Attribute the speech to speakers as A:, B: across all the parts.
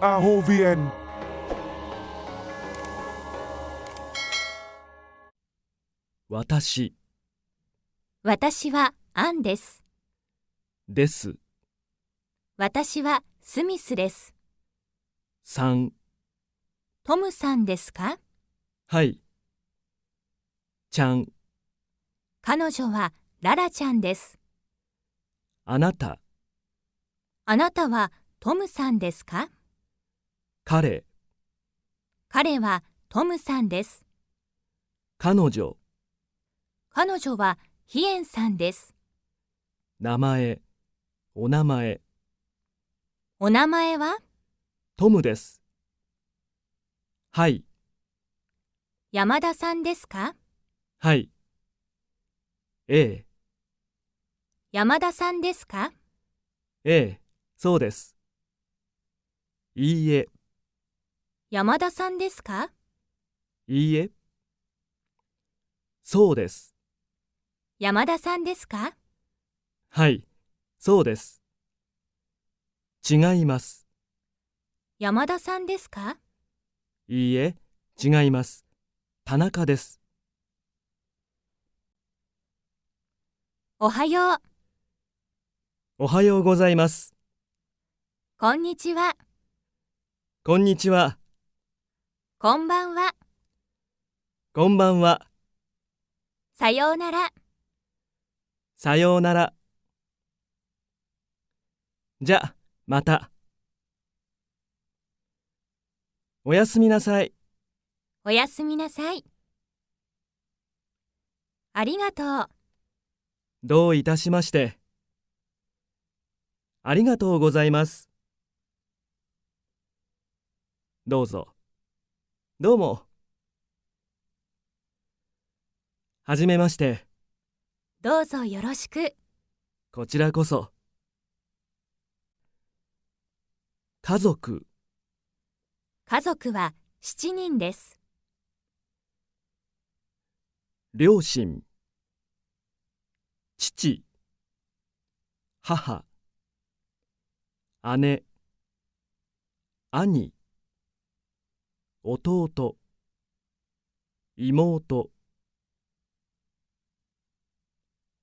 A: ROVN 私
B: 私はアンですです私はスミスです3トムさんですか
A: はいちゃん
B: 彼女はララちゃんですあなたあなたはトムさんですか彼彼はトムさんです彼女彼女はヒエンさんです
A: 名前お名前お名前はトムですはい
B: 山田さんですか
A: はいええ
B: 山田さんですか
A: ええそうですいいえ
B: 山田さんですか
A: いいえ。そうです。
B: 山田さんですか
A: はい、そうです。違います。
B: 山田さんですか
A: いいえ、違います。田中です。おはよう。おはようございます。
B: こんにちは。
A: こんにちは。
B: こんばんは。
A: こんばんは。
B: さようなら。
A: さようなら。じゃ、また。おやすみなさい。
B: おやすみな
A: さい。ありがとう。どういたしまして。ありがとうございます。どうぞ。どうも。はじめまして。
B: どうぞよろしく。
A: こちらこそ。家族。
B: 家族は7人です。
A: 両親父母姉兄弟妹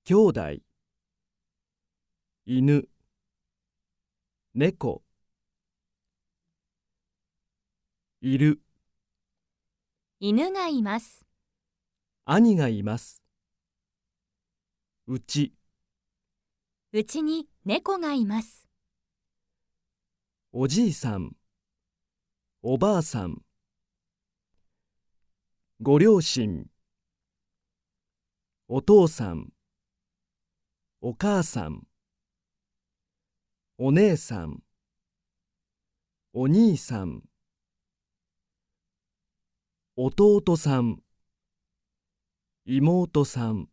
A: 兄弟犬猫いる
B: 犬がいます
A: 兄がいますうち
B: うちに猫がいます
A: おじいさんおばあさんご両親お父さんお母さんお姉さんお兄さん弟さん妹さん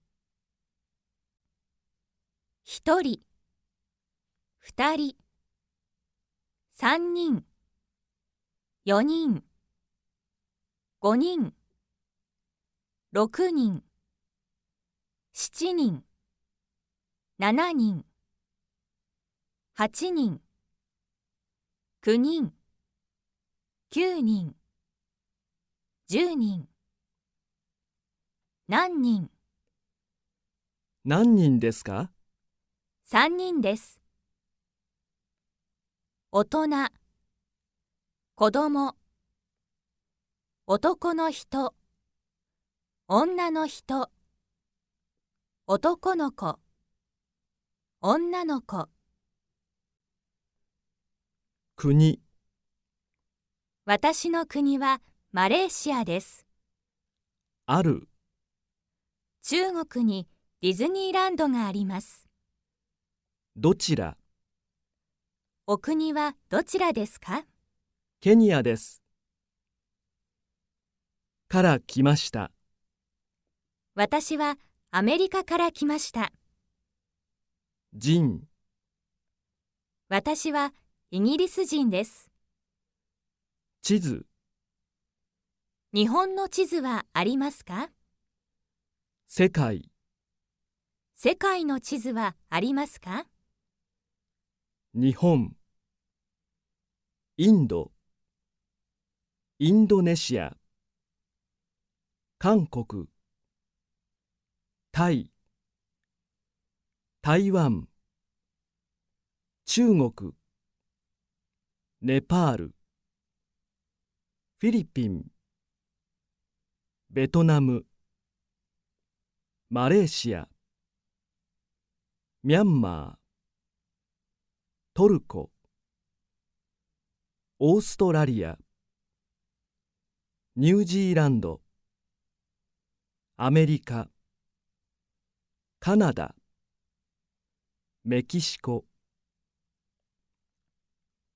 B: 一人二人三人四人五人6人7人7人8人9人9人10人何人
A: 何人ですか
B: 3人です大人子供男の人女の人男の子女の子国私の国はマレーシアですある中国にディズニーランドがあります
A: どちら
B: お国はどちらですか
A: ケニアですから来ました
B: 私はアメリカから来ました。人私はイギリス人です。地図日本の地図はありますか
A: 世界
B: 世界の地図はありますか
A: 日本インドインドネシア韓国タイ台湾中国ネパールフィリピンベトナムマレーシアミャンマートルコオーストラリアニュージーランドアメリカカナダメキシコ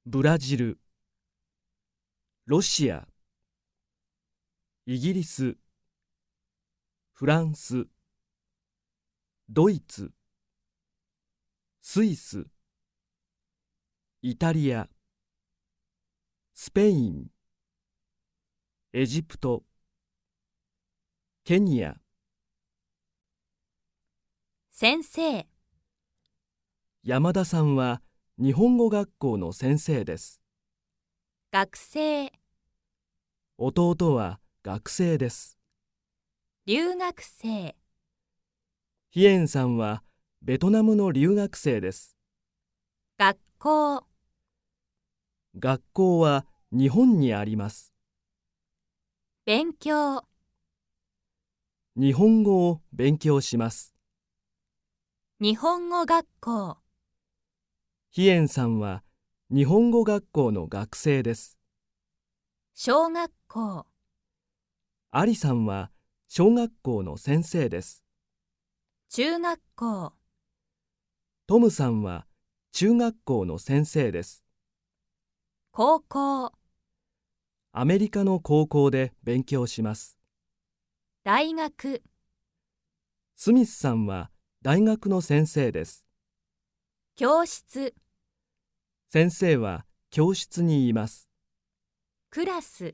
A: ブラジルロシアイギリスフランスドイツスイスイタリアスペインエジプトケニア先生山田さんは日本語学校の先生です学生弟は学生です留学生ヒエンさんはベトナムの留学生です学校学校は日本にあります
B: 勉強
A: 日本語を勉強します
B: 日本語学校
A: ヒエンさんは日本語学校の学生です小学校アリさんは小学校の先生です中学校トムさんは中学校の先生です高校アメリカの高校で勉強します
B: 大学
A: スミスさんは大学の先生です
B: 教室
A: 先生は教室にいます
B: クラス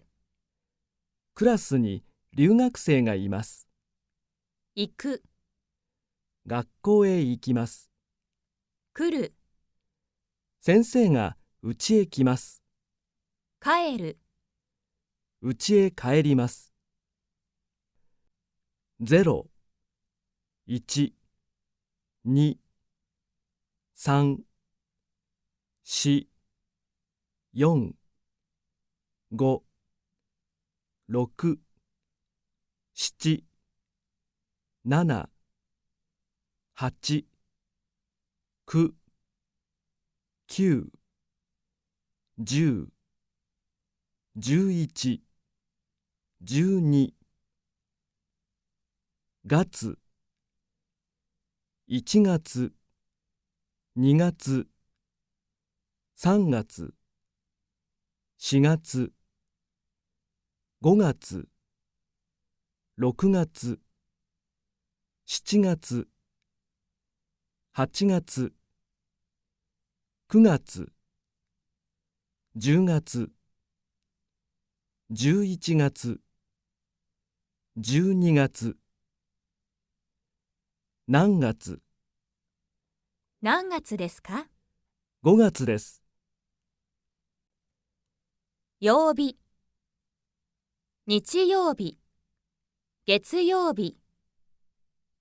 A: クラスに留学生がいます行く学校へ行きます来る先生が家へ来ます
B: 帰る
A: 家へ帰りますゼロ一2、3、4、4、5、6、7、7、8、9、9、10、11、12、月、1月2月3月4月5月6月7月8月9月10月11月12月何月
B: 何月ですか
A: ?5 月です。
B: 曜日日曜日月曜日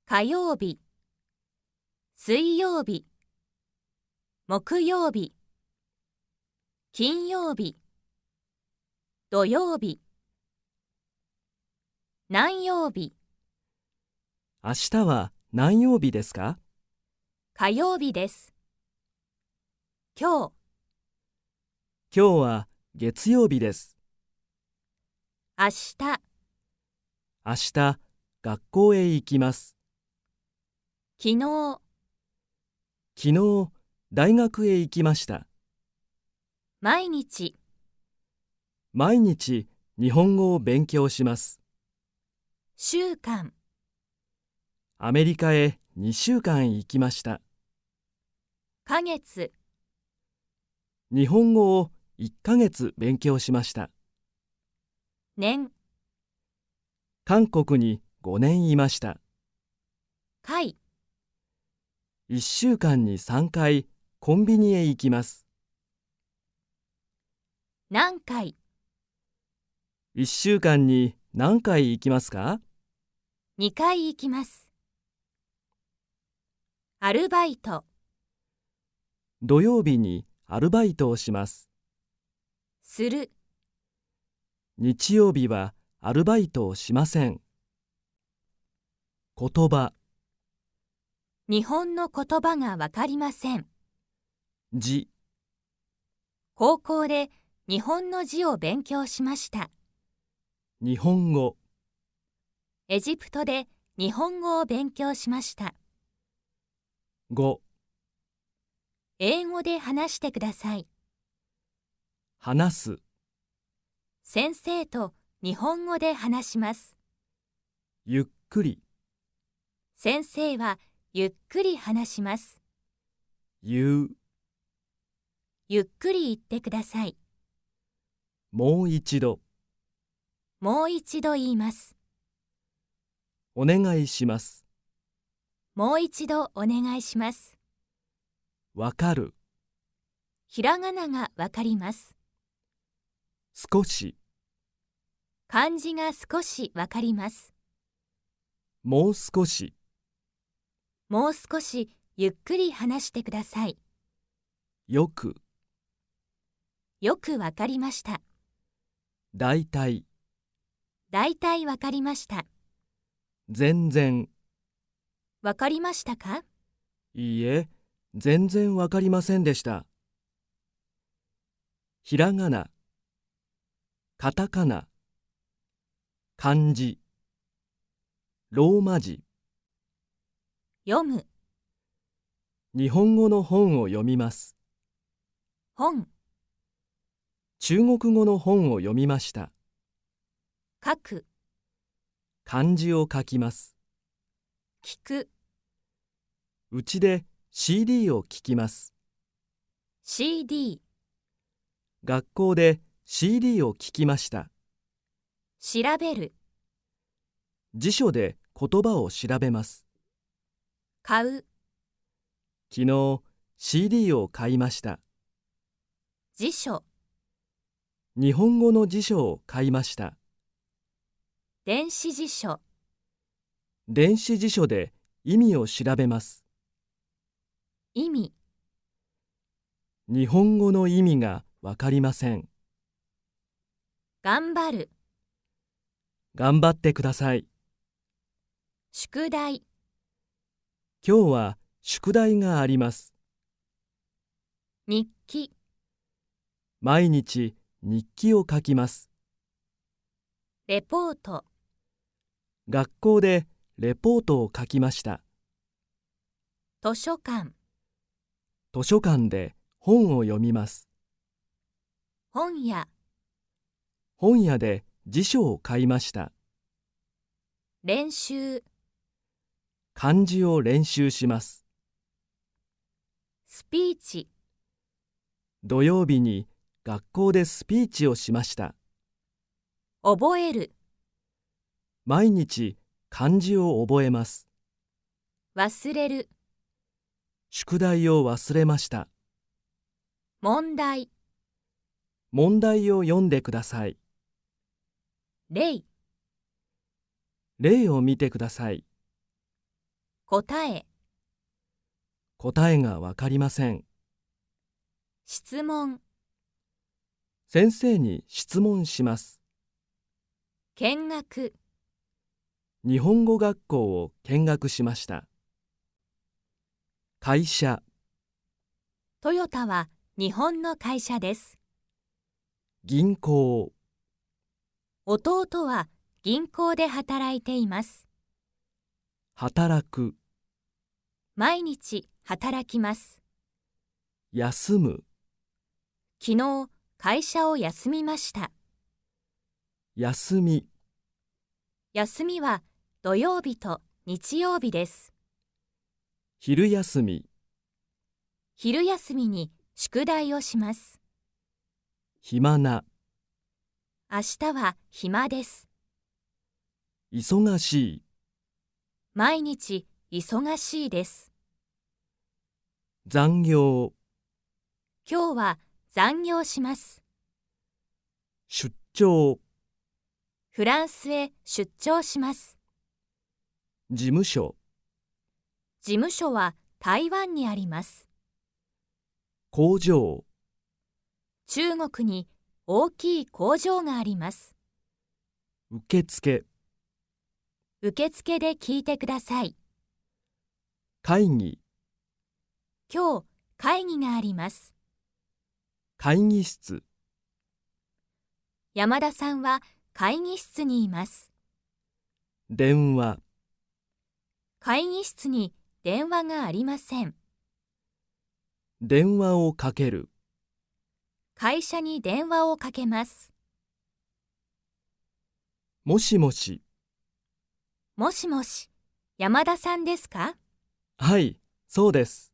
B: 火曜日水曜日木曜日金曜日土曜日何曜日
A: 明日は何曜日ですか
B: 火曜日です。今日、
A: 今日は月曜日です。明日、明日、学校へ行きます。昨日、昨日、大学へ行きました。
B: 毎日、
A: 毎日、日本語を勉強します。
B: 週間。
A: アメリカへ2週間行きました。
B: ヶ月
A: 日本語を1ヶ月勉強しました。年韓国に5年いました。回1週間に3回コンビニへ行きます。何回1週間に何回行きますか
B: 2回行きます。アルバイト
A: 土曜日にアルバイトをしますする日曜日はアルバイトをしません言葉
B: 日本の言葉がわかりません字高校で日本の字を勉強しました
A: 日本語
B: エジプトで日本語を勉強しました5英語で話してください
A: 話す
B: 先生と日本語で話します
A: ゆっくり
B: 先生はゆっくり話します言うゆっくり言ってください
A: もう一度
B: もう一度言います
A: お願いします
B: もう一度お願いします。わかる。ひらがながわかります。少し。漢字が少しわかります。
A: もう少し。
B: もう少しゆっくり話してください。よく。よくわかりました。だいたい。だいたいわかりました。
A: 全然。わかりましたかいいえ、全然わかりませんでした。ひらがな、カタカナ、漢字、ローマ字。読む。日本語の本を読みます。本。中国語の本を読みました。書く。漢字を書きます。聞く。うちで CD を聴きます。
B: CD
A: 学校で CD を聴きました。調べる辞書で言葉を調べます。買う昨日 CD を買いました。辞書日本語の辞書を買いました。電子辞書電子辞書で意味を調べます。意味日本語の意味がわかりません
B: 頑張る
A: 頑張ってください
B: 宿題
A: 今日は宿題があります
B: 日記
A: 毎日日記を書きますレポート学校でレポートを書きました
B: 図書館
A: 図書館で本を読みます本屋本屋で辞書を買いました
B: 練習
A: 漢字を練習します
B: スピーチ
A: 土曜日に学校でスピーチをしました覚える毎日漢字を覚えます
B: 忘れる
A: 宿題を忘れました
B: 問題
A: 問題を読んでください例例を見てください答え答えがわかりません
B: 質問
A: 先生に質問します
B: 見学
A: 日本語学校を見学しました会社
B: トヨタは日本の会社です
A: 銀行
B: 弟は銀行で働いています
A: 働く
B: 毎日働きます
A: 休む
B: 昨日会社を休みました
A: 休み
B: 休みは土曜日と日曜日です
A: 昼休み
B: 昼休みに宿題をします
A: 暇な
B: 明日は暇です
A: 忙しい
B: 毎日忙しいです
A: 残業
B: 今日は残業します
A: 出張
B: フランスへ出張します
A: 事務所
B: 事務所は台湾にあります
A: 工場
B: 中国に大きい工場があります
A: 受付
B: 受付で聞いてください会議今日会議があります
A: 会議室
B: 山田さんは会議室にいま
A: す電話
B: 会議室に電話がありません
A: 電話をかける
B: 会社に電話をかけます
A: もしもし
B: もしもし山田さんですか
A: はいそうです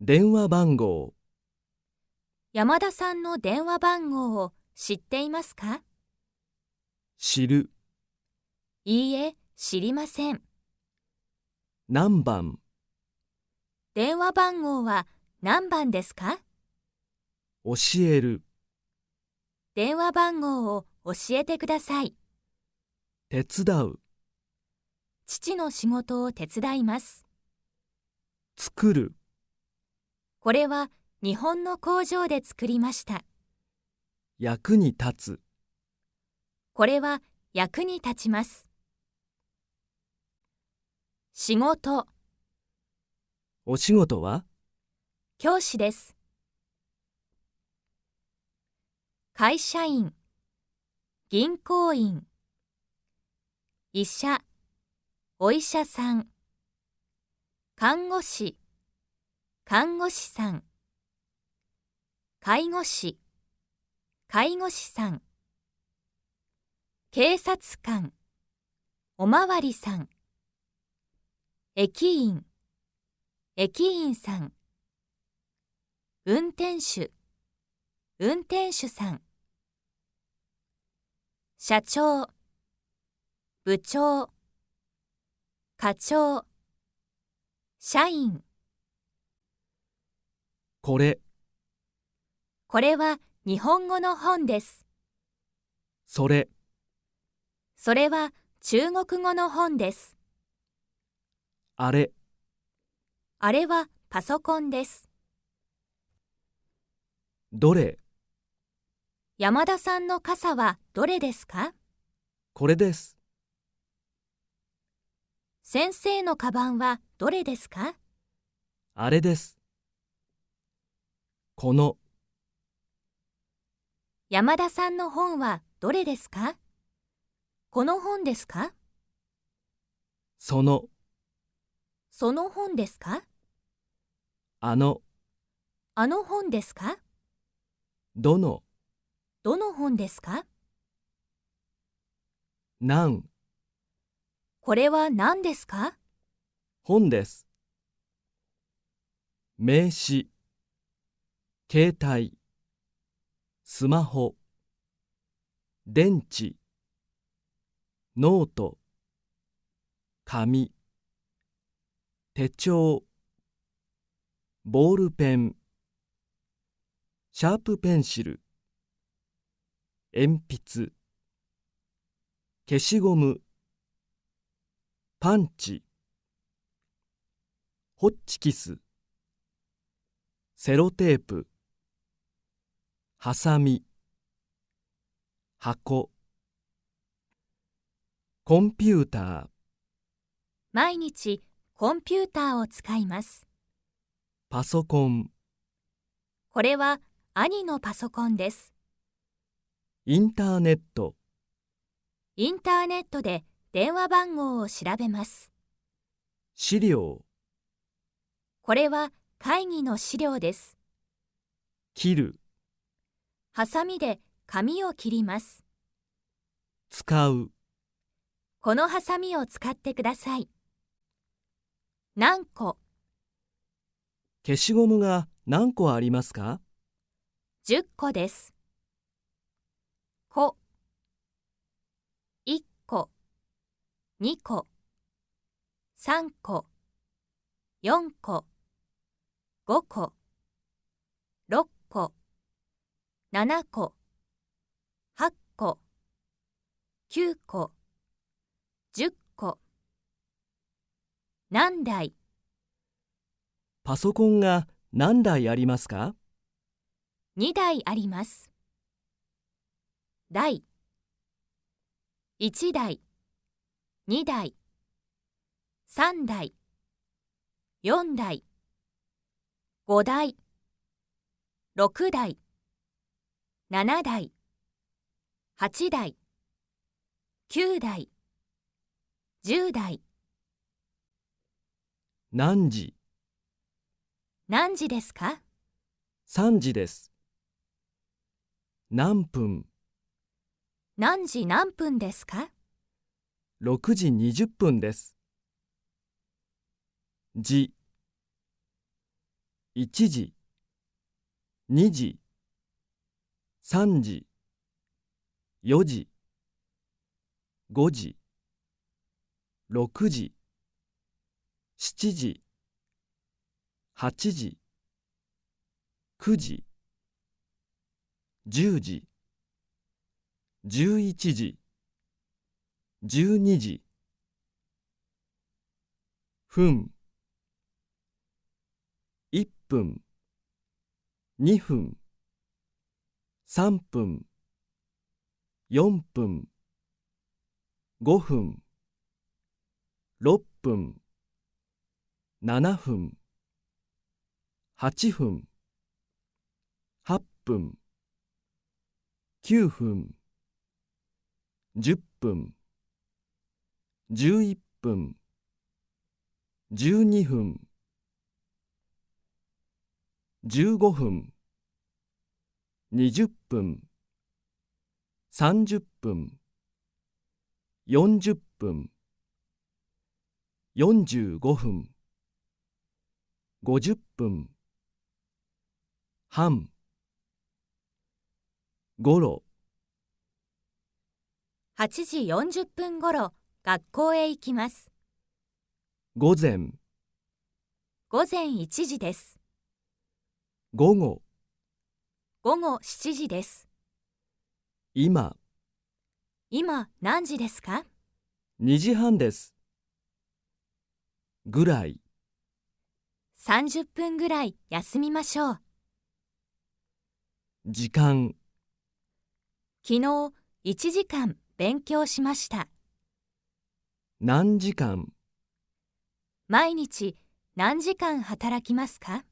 A: 電話番号
B: 山田さんの電話番号を知っていますか知るいいえ知りません
A: 何番
B: 電話番号は何番ですか
A: 教える
B: 電話番号を教えてください
A: 手伝う
B: 父の仕事を手伝います作るこれは日本の工場で作りました
A: 役に立つ
B: これは役に立ちます仕事
A: お仕事は
B: 教師です会社員銀行員医者お医者さん看護師看護師さん介護士介護士さん警察官おまわりさん駅員駅員さん運転手運転手さん社長部長課長社員これこれは日本語の本ですそれそれは中国語の本ですあれあれはパソコンですどれ山田さんの傘はどれですか
A: これです
B: 先生のカバンはどれですか
A: あれですこの
B: 山田さんの本はどれですかこの本ですかそのその本ですかあの、あの本ですかどの、どの本ですかなん、これは何ですか
A: 本です。名詞、携帯、スマホ、電池、ノート、紙。手帳ボールペンシャープペンシル鉛筆消しゴムパンチホッチキスセロテープハサミ箱コンピューター
B: 毎日コンピューターを使います。
A: パソコン。
B: これは兄のパソコンです。
A: インターネット。
B: インターネットで電話番号を調べます。
A: 資料。
B: これは会議の資料です。切る。ハサミで紙を切ります。
A: 使う。
B: このハサミを使ってください。何個
A: 消しゴムが何個ありますか
B: 10個です。こ1個2個3個4個5個6個7個8個9個10個何台
A: パソコンが何台ありますか
B: 2台あります台1台2台3台4台5台6台7台8台9台10台
A: 何時何時ですか ?3 時です。何分何時
B: 何分ですか
A: ?6 時20分です。時1時2時3時4時5時6時7時8時9時10時11時12時分1分2分3分4分5分6分7分8分8分9分10分11分12分15分20分30分40分45分五十分半ごろ
B: 8時40分ごろ学校へ行きます午前午前1時です午後午後7時です今今何時ですか
A: 2時半ですぐらい
B: 30分ぐらい休みましょう。
A: 時間
B: 昨日1時間勉強しました。
A: 何時間
B: 毎日何時間働きますか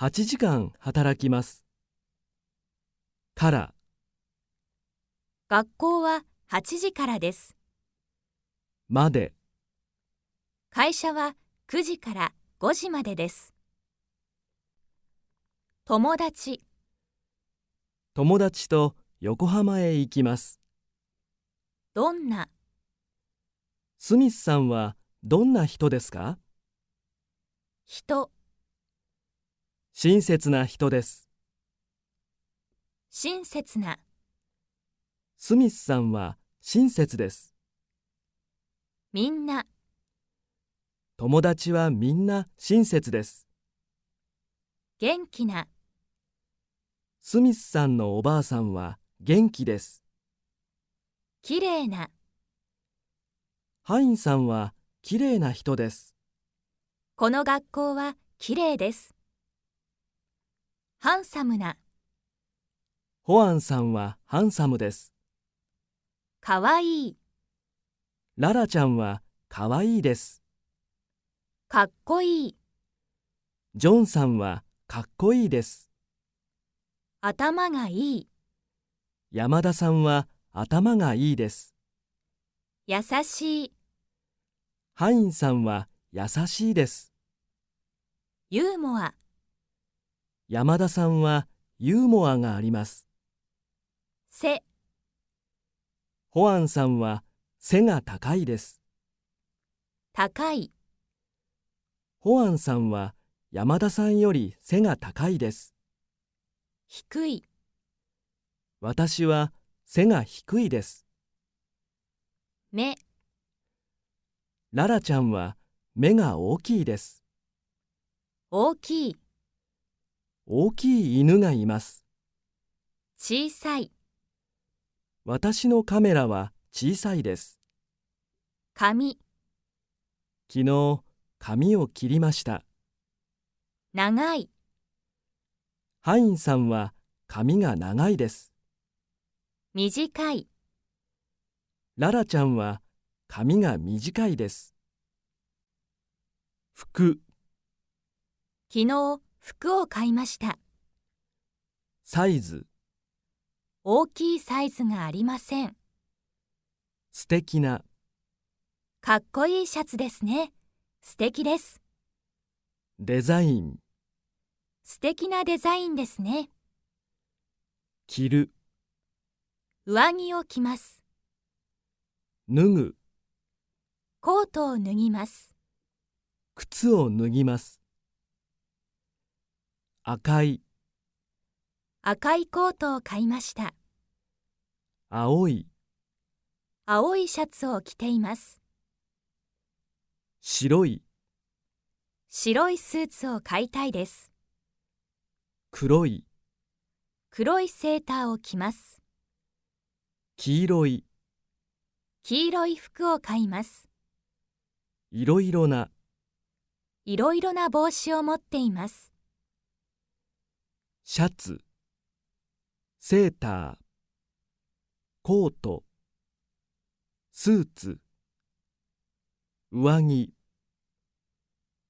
A: ?8 時間働きます。から
B: 学校は8時からです。まで会社は9時から5時までです友達
A: 友達と横浜へ行きますどんなスミスさんはどんな人ですか人親切な人です
B: 親切な
A: スミスさんは親切ですみんな友達はみんな親切です。
B: 元気な。
A: スミスさんのおばあさんは元気です。
B: 綺麗な。
A: ハインさんは綺麗な人です。
B: この学校は綺麗です。ハンサムな。
A: ホアンさんはハンサムです。かわいい。ララちゃんはかわいいです。かっこいい。ジョンさんはかっこいいです。頭がいい。山田さんは頭がいいです。
B: 優しい。
A: ハインさんは優しいです。
B: ユーモア。
A: 山田さんはユーモアがあります。背。ホアンさんは背が高いです。高い。ホアンさんは山田さんより背が高いです。低い。私は背が低いです。目。ララちゃんは目が大きいです。大きい。大きい犬がいます。小さい。私のカメラは小さいです。紙。昨日、髪を切りました長いハインさんは髪が長いです
B: 短
A: いララちゃんは髪が短いです服
B: 昨日服を買いました
A: サイズ
B: 大きいサイズがありません
A: 素敵な
B: かっこいいシャツですね。素敵です。
A: デザイン
B: 素敵なデザインですね。着る上着を着ます。脱ぐコートを脱ぎます。
A: 靴を脱ぎます。赤い
B: 赤いコートを買いました。青い青いシャツを着ています。白い白いスーツを買いたいです黒い黒いセーターを着ます
A: 黄色い
B: 黄色い服を買います
A: いろいろな
B: いろいろな帽子を持っています
A: シャツセーターコートスーツ上着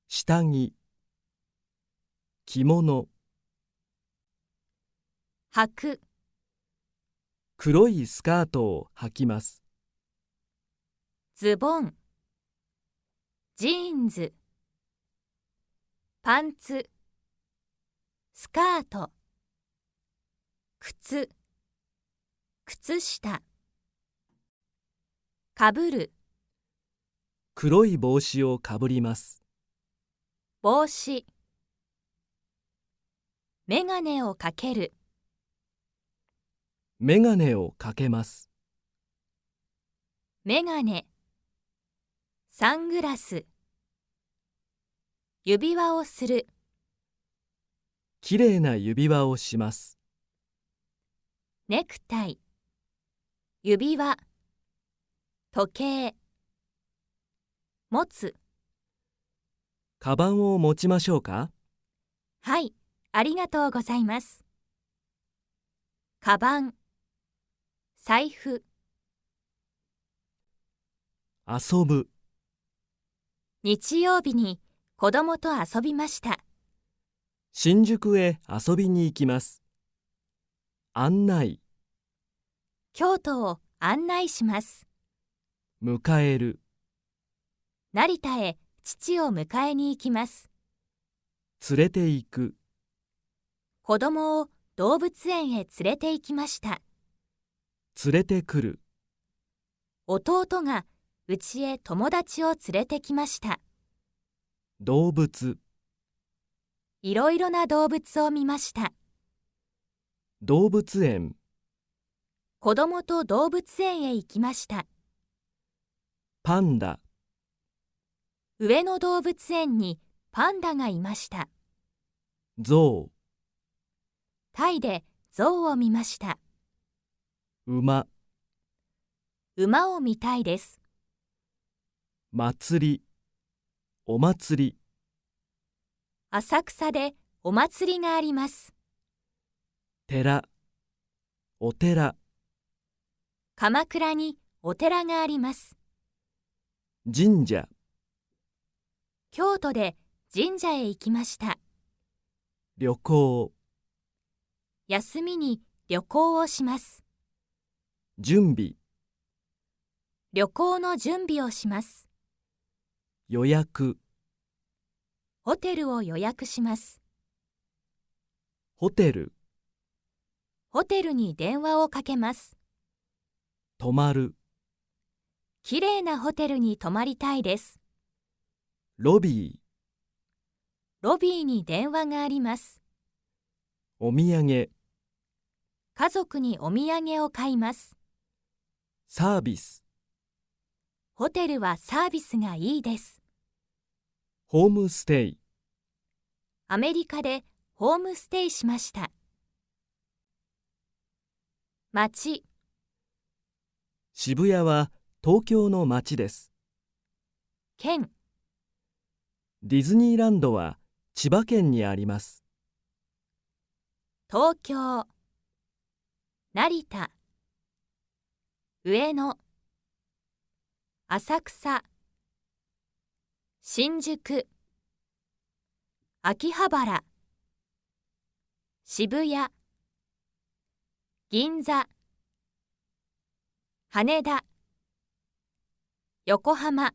A: 下着着物履く黒いスカートを履きます
B: ズボンジーンズパンツスカート靴靴下かぶる
A: 黒い帽子をかぶります
B: 帽子メガネをかける
A: メガネをかけます
B: メガネサングラス指輪をする
A: きれいな指輪をします
B: ネクタイ指輪時計持つ。
A: カバンを持ちましょうか
B: はい、ありがとうございます。カバン、財布。
A: 遊ぶ。
B: 日曜日に子供と遊びました。
A: 新宿へ遊びに行きます。案内。
B: 京都を案内します。
A: 迎える。
B: 成田へ父を迎えに行きます
A: 連れて行く
B: 子供を動物園へ連れて行きました
A: 連れてくる
B: 弟が家へ友達を連れてきました
A: 動物
B: いろいろな動物を見ました
A: 動物園
B: 子供と動物園へ行きましたパンダ上野動物園にパンダがいました象タイで象を見ました馬馬を見たいです
A: 祭りお祭り
B: 浅草でお祭りがあります
A: 寺お寺
B: 鎌倉にお寺があります神社京都で神社へ行きました
A: 旅行
B: 休みに旅行をします準備旅行の準備をします
A: 予約
B: ホテルを予約しますホテルホテルに電話をかけます泊まるきれいなホテルに泊まりたいですロビーロビーに電話があります
A: お土産
B: 家族にお土産を買います
A: サービス
B: ホテルはサービスがいいです
A: ホームステイ
B: アメリカでホームステイしました街。
A: 渋谷は東京の街です県ディズニーランドは千葉県にあります
B: 東京成田上野浅草新宿秋葉原渋谷銀座羽田横浜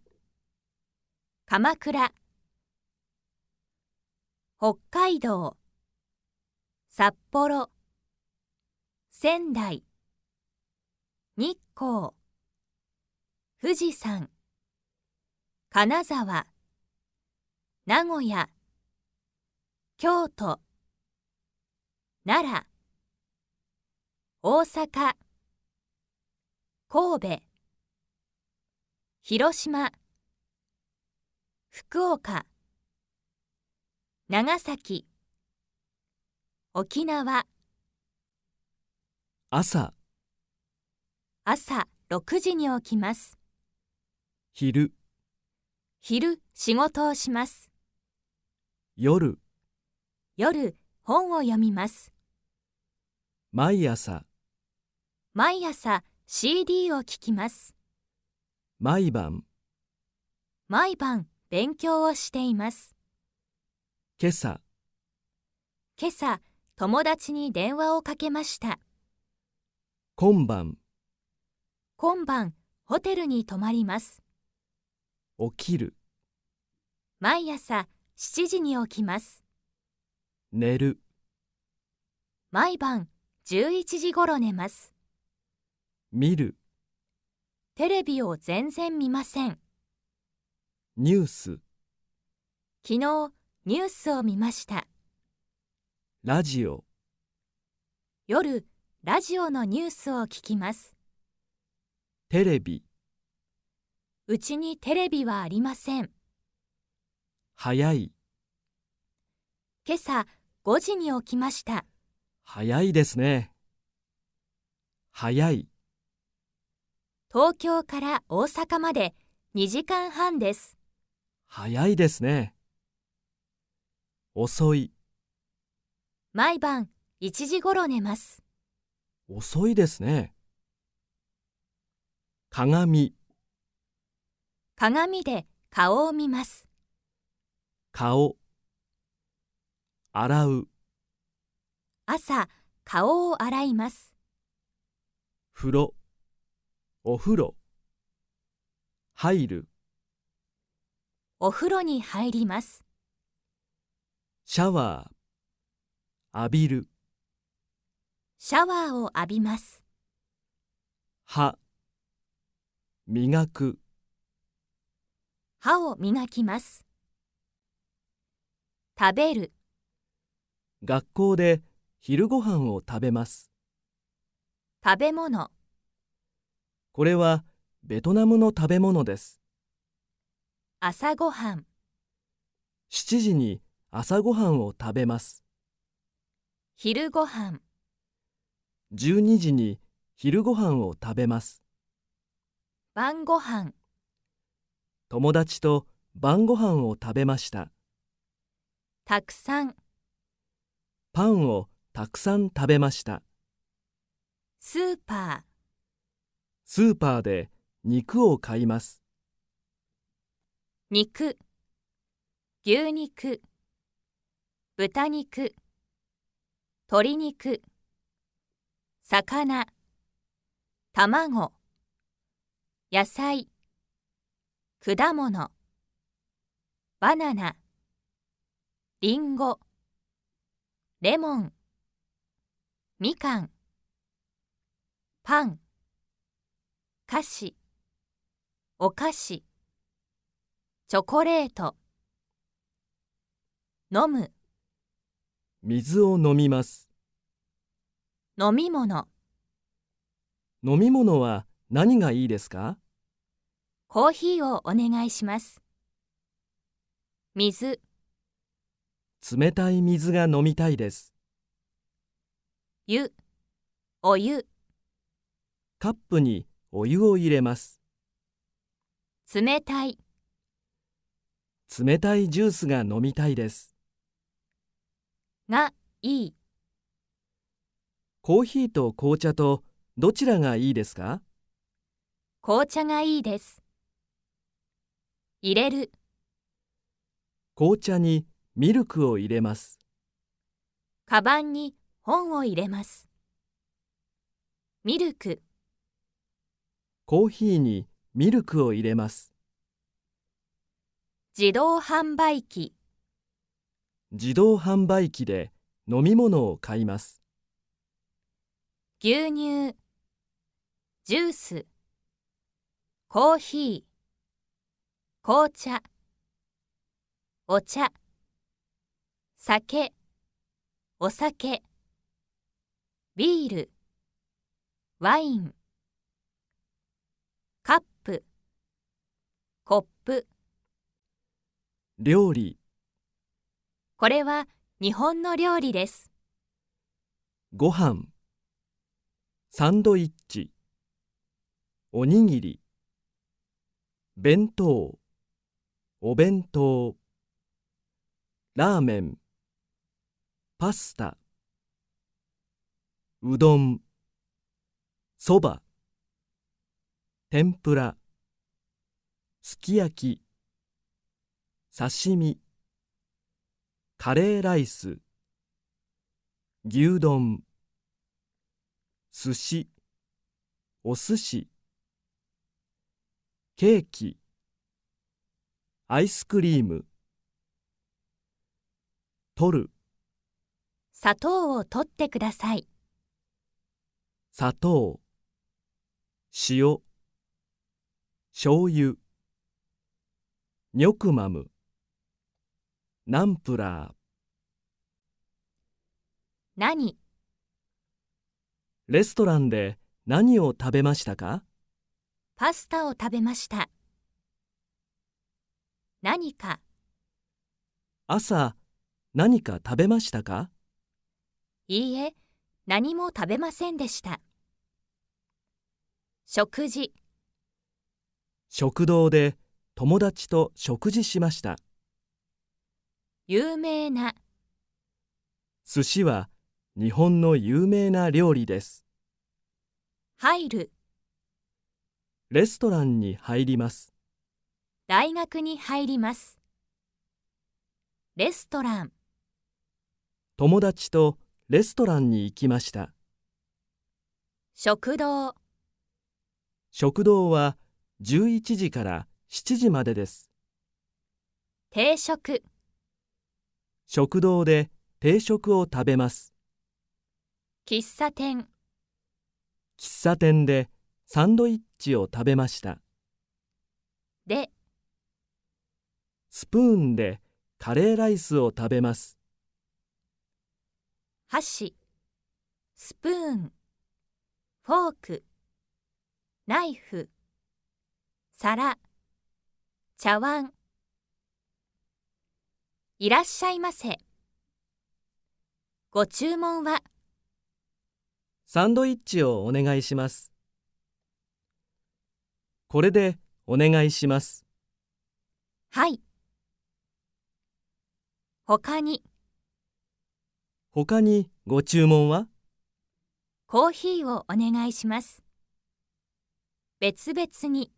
B: 鎌倉北海道札幌仙台日光富士山金沢名古屋京都奈良大阪神戸広島福岡長崎沖縄朝朝6時に起きます昼昼仕事をしま
A: す夜
B: 夜本を読みます
A: 毎朝
B: 毎朝 CD を聴きま
A: す毎晩
B: 毎晩勉強をしています今朝今朝友達に電話をかけました今晩今晩ホテルに泊まります起きる毎朝7時に起きます寝る毎晩11時ごろ寝ます見るテレビを全然見ませんニュース昨日ニュースを見ました
A: ラジオ
B: 夜ラジオのニュースを聞きますテレビうちにテレビはありません早い今朝5時に起きました
A: 早いですね早い
B: 東京から大阪まで2時間半です
A: 早いですね遅い
B: 毎晩1時ごろ寝ます
A: 遅いですね鏡
B: 鏡で顔を見ます
A: 顔洗う
B: 朝顔を洗います
A: 風呂お風呂入る
B: お風呂に入ります
A: シャワー浴びる
B: シャワーを浴びます
A: 歯磨く
B: 歯を磨きます食べる
A: 学校で昼ご飯を食べます
B: 食べ物
A: これはベトナムの食べ物です朝ごはん7時に朝ごはんを食べます
B: 昼ごは
A: ん12時に昼ごはんを食べます
B: 晩ごはん
A: 友達と晩ごはんを食べましたたくさんパンをたくさん食べましたスーパースーパーで肉を買います
B: 肉牛肉豚肉鶏肉魚卵野菜果物バナナりんごレモンみかんパン菓子お菓子チョコレート
A: 飲む水を飲みます。飲み物。飲み物は何がいいですかコー
B: ヒーをお願いします。水。
A: 冷たい水が飲みたいです。湯、お湯。カップにお湯を入れます。
B: 冷たい。
A: 冷たいジュースが飲みたいです。がいい。コーヒーと紅茶とどちらがいいですか紅茶がいいです。入れる。紅茶にミルクを入れます。
B: カバンに本を入れます。ミルク。
A: コーヒーにミルクを入れます。
B: 自動販売
A: 機。自動販売機で飲み物を買います。
B: 牛乳、ジュース、コーヒー、紅茶、お茶、酒、お酒、ビール、ワイン、カップ、コップ。料理これは日本の料理です。
A: ご飯サンドイッチおにぎり弁当お弁当ラーメンパスタうどんそば天ぷらすき焼き刺身カレーライス牛丼寿司お寿司ケーキアイスクリーム取る
B: 砂糖を取ってください
A: 砂糖塩醤油ニョクマムナンプラー何レストランで何を食べましたか
B: パスタを食べました何か
A: 朝何か食べましたか
B: いいえ何も食べませんでした食事
A: 食堂で友達と食事しました
B: 有名な
A: 寿司は日本の有名な料理です入るレストランに入ります
B: 大学に入りますレストラン
A: 友達とレストランに行きました
B: 食堂
A: 食堂は11時から7時までです
B: 定食
A: 食堂で定食を食べます。
B: 喫茶店喫
A: 茶店でサンドイッチを食べました。でスプーンでカレーライスを食べます。
B: 箸スプーンフォークナイフ皿茶碗いらっしゃいませ。ご注文は
A: サンドイッチをお願いします。これでお願いします。はい。他に他にご注文は
B: コーヒーをお願いします。別々に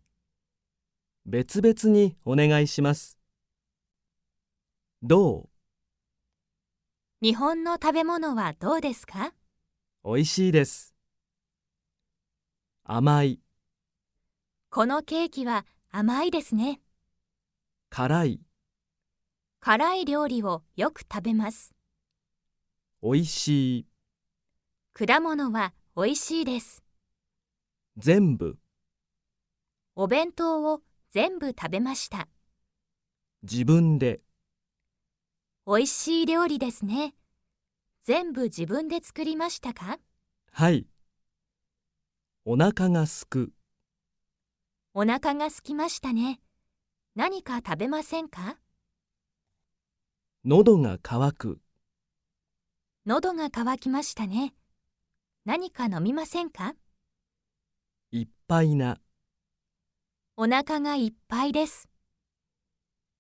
A: 別々にお願いします。どう
B: 日本の食べ物はどうですか
A: おいしいです。甘い、
B: このケーキは甘いですね。辛い、辛い料理をよく食べます。
A: おいしい、
B: 果物はおいしいです。
A: 全部、
B: お弁当を全部食べました。
A: 自分で、
B: 美味しい料理ですね。全部自分で作りましたか
A: はい。お腹がすく。
B: お腹がすきましたね。何か食べませんか
A: 喉が渇く。
B: 喉が渇きましたね。何か飲みませんか
A: いっぱいな。
B: お腹がいっぱいです。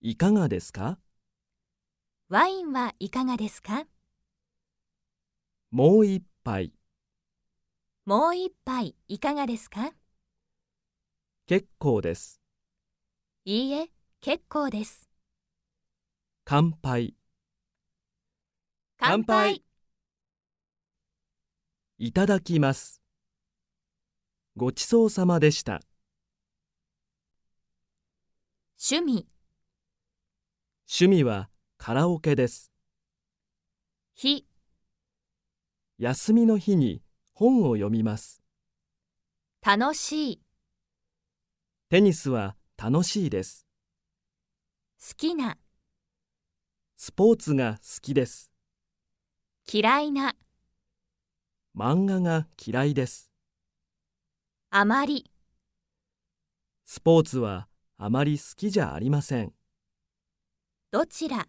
A: いかがですか
B: ワインはいかがですか
A: もう一杯
B: もう一杯いかがですか
A: 結構です
B: いいえ結構です
A: 乾杯乾杯いただきますごちそうさまでした趣味趣味はカラオケです。日休みの日に本を読みます。楽しいテニスは楽しいです。好きなスポーツが好きです。
B: 嫌いな
A: 漫画が嫌いです。
B: あまり
A: スポーツはあまり好きじゃありません。どちら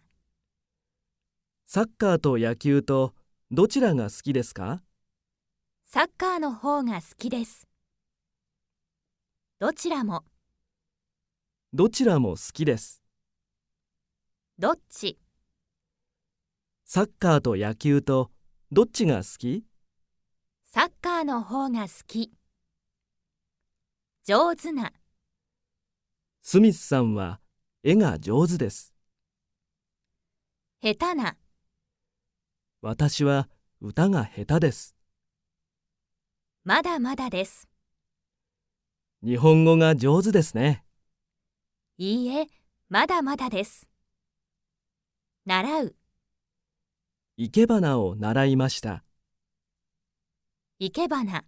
A: サッカーと野球とどちらが好きですか
B: サッカーの方が好きです。どちら
A: もどちらも好きです。どっちサッカーと野球とどっちが好き
B: サッカーの方が好き。上手な
A: スミスさんは絵が上手です。下手な私は歌が下手です。
B: まだまだです。
A: 日本語が上手ですね。
B: いいえ、まだまだです。
A: 習う。生け花を習いました。
B: 生け花。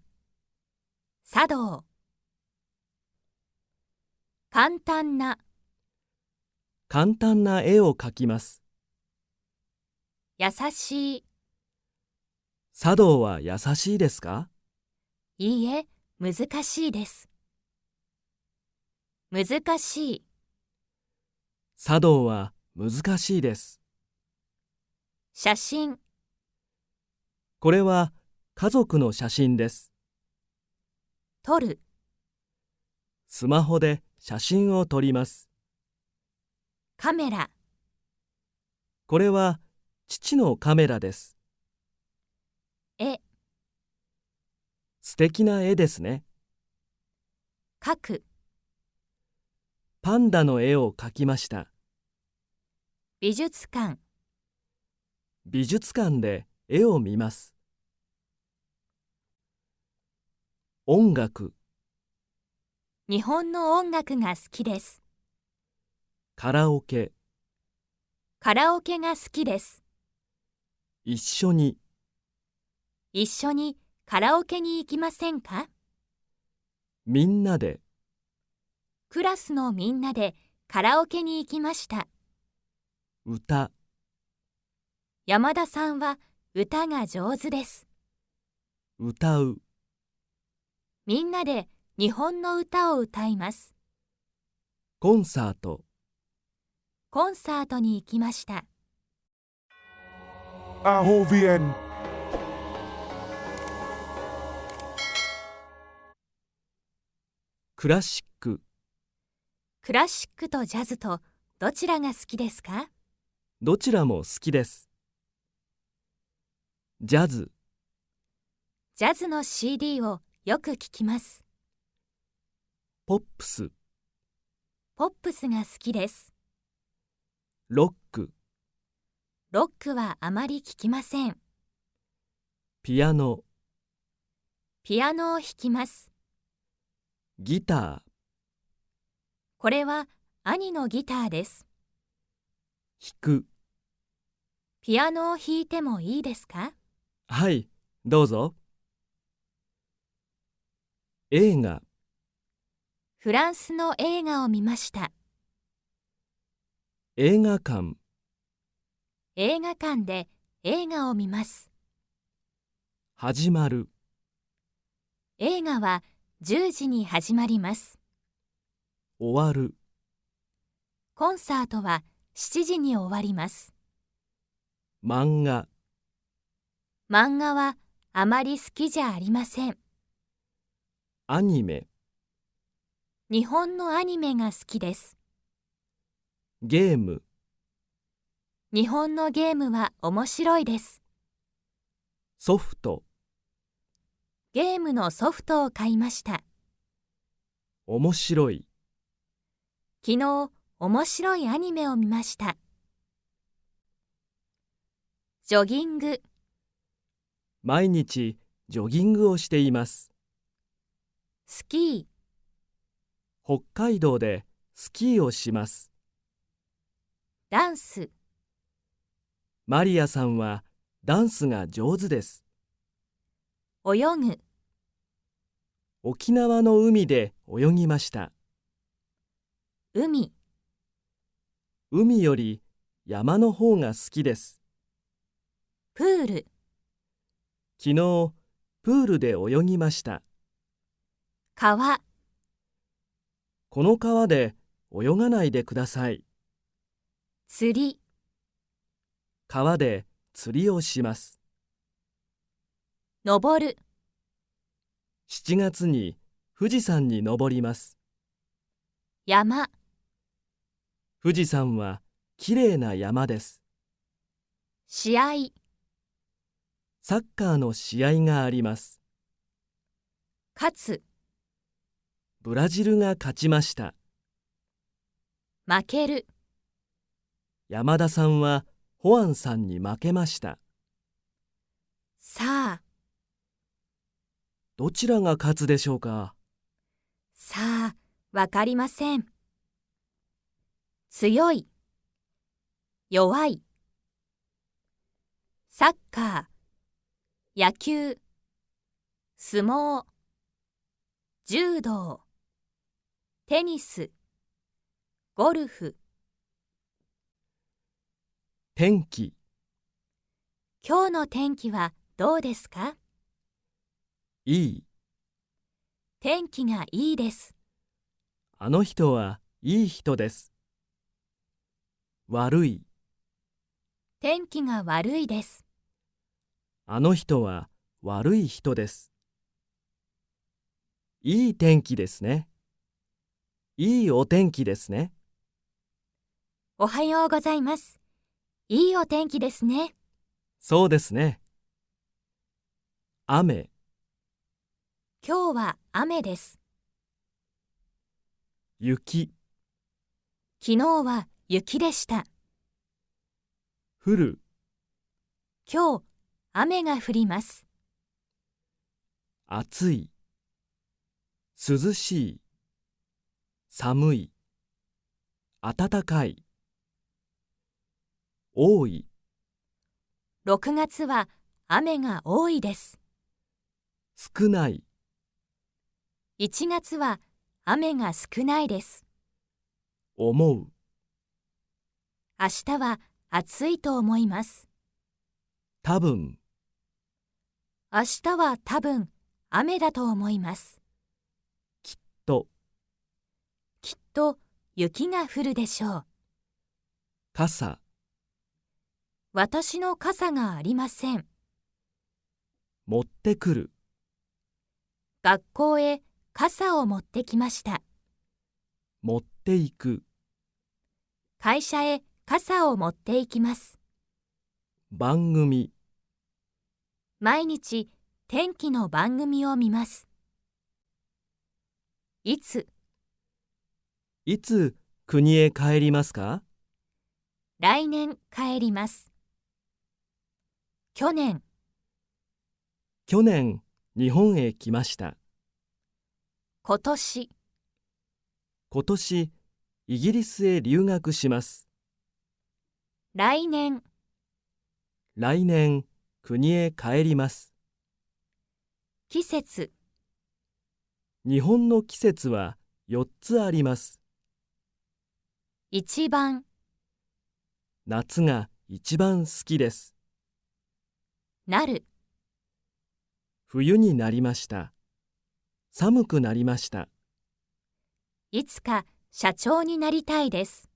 B: 茶道。簡単な。
A: 簡単な絵を描きます。
B: 優しい
A: 茶道は優しいですか
B: いいえ難しいです難しい
A: 茶道は難しいです
B: 写真
A: これは家族の写真です撮るスマホで写真を撮りますカメラこれは父のカメラです。絵素敵な絵ですね。描くパンダの絵を描きました。美術館美術館で絵を見ます。音楽
B: 日本の音楽が好きです。
A: カラオケ
B: カラオケが好きです。
A: 一緒に
B: 一緒にカラオケに行きませんか
A: みんなで
B: クラスのみんなでカラオケに行きました歌山田さんは歌が上手です
A: 歌う
B: みんなで日本の歌を歌いま
A: すコンサート
B: コンサートに行きました
A: ROVN「クラシック」
B: クラシックとジャズとどちらが好きですか
A: どちらも好きですジャズ
B: ジャズの CD をよく聞きます
A: ポップス
B: ポップスが好きです
A: ロック
B: ロックはあまり聞きません。
A: ピアノ、
B: ピアノを弾きます。
A: ギター、
B: これは兄のギターです。弾く。ピアノを弾いてもいいですか
A: はい、どうぞ。映画、
B: フランスの映画を見ました。
A: 映画館、
B: 映画館で映画を見ます
A: 始まる
B: 映画は10時に始まります終わるコンサートは7時に終わりま
A: す漫画
B: 漫画はあまり好きじゃありません
A: アニメ
B: 日本のアニメが好きです
A: ゲーム
B: 日本のゲームは面白いです。
A: ソフト
B: ゲームのソフトを買いました。
A: 面白い
B: 昨日、面白いアニメを見ました。ジョギング
A: 毎日ジョギングをしています。スキー北海道でスキーをします。ダンスマリアさんはダンスが上手です。泳ぐ沖縄の海で泳ぎました。海海より山の方が好きです。プール昨日、プールで泳ぎました。川この川で泳がないでください。釣り川で釣りをします。登る7月に富士山に登ります。山富士山はきれいな山です。試合サッカーの試合があります。勝つブラジルが勝ちました。負ける山田さんはホアンさんに負けましたさあどちらが勝つでしょうかさあわ
B: かりません強い弱いサッカー野球相撲柔道テニスゴルフ天気今日の天気はどうですかいい天気がいいです
A: あの人はいい人です悪い
B: 天気が悪いです
A: あの人は悪い人ですいい天気ですねいいお天気ですね
B: おはようございますいいお天気ですね。
A: そうですね。雨、
B: 今日は雨です。雪、昨日は雪でした。降る、今日、雨が降ります。
A: 暑い、涼しい、寒い、暖かい。多い
B: 6月は雨が多いです
A: 少ない
B: 1月は雨が少ないです思う明日は暑いと思います多分明日は多分雨だと思います
A: きっと
B: きっと雪が降るでしょう傘私の傘がありません。
A: 持ってくる。
B: 学校へ傘を持ってきました。
A: 持っていく。
B: 会社へ傘を持っていきま
A: す。番組。
B: 毎日天気の番組を見ます。いつ
A: いつ国へ帰りますか
B: 来年帰ります。去年
A: 去年日本へ来ました今年今年イギリスへ留学します来年来年国へ帰ります季節日本の季節は4つあります
B: 一番
A: 夏が一番好きですなる冬になりました寒くなりました
B: いつか社長になりたいです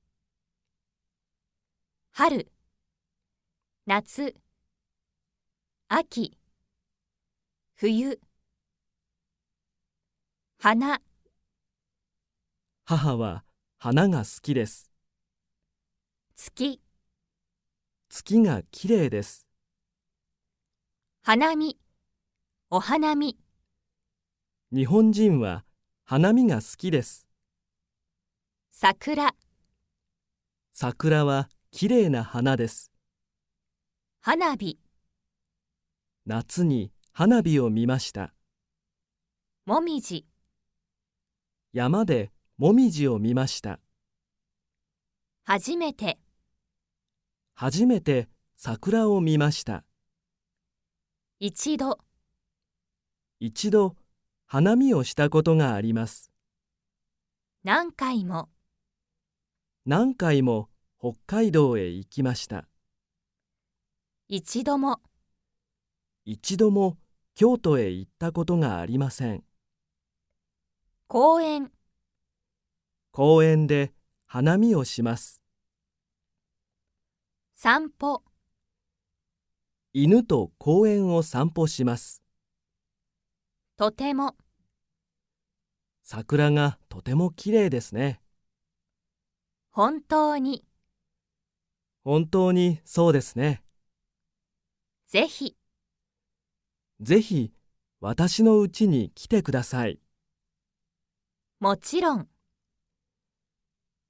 B: 春夏秋冬花
A: 母は花が好きです月月がきれいです花見、お花見。日本人は花見が好きです。
B: 桜、
A: 桜は綺麗な花です。花火、夏に花火を見ました。もみじ、山でもみじを見ました。
B: 初めて
A: 初めて桜を見ました。一度一度花見をしたことがあります
B: 何回も
A: 何回も北海道へ行きました
B: 一度も
A: 一度も京都へ行ったことがありません
B: 公園
A: 公園で花見をします
B: 散歩
A: 犬と公園を散歩しますとても桜がとても綺麗ですね本当に本当にそうですねぜひぜひ私のうちに来てくださいもちろん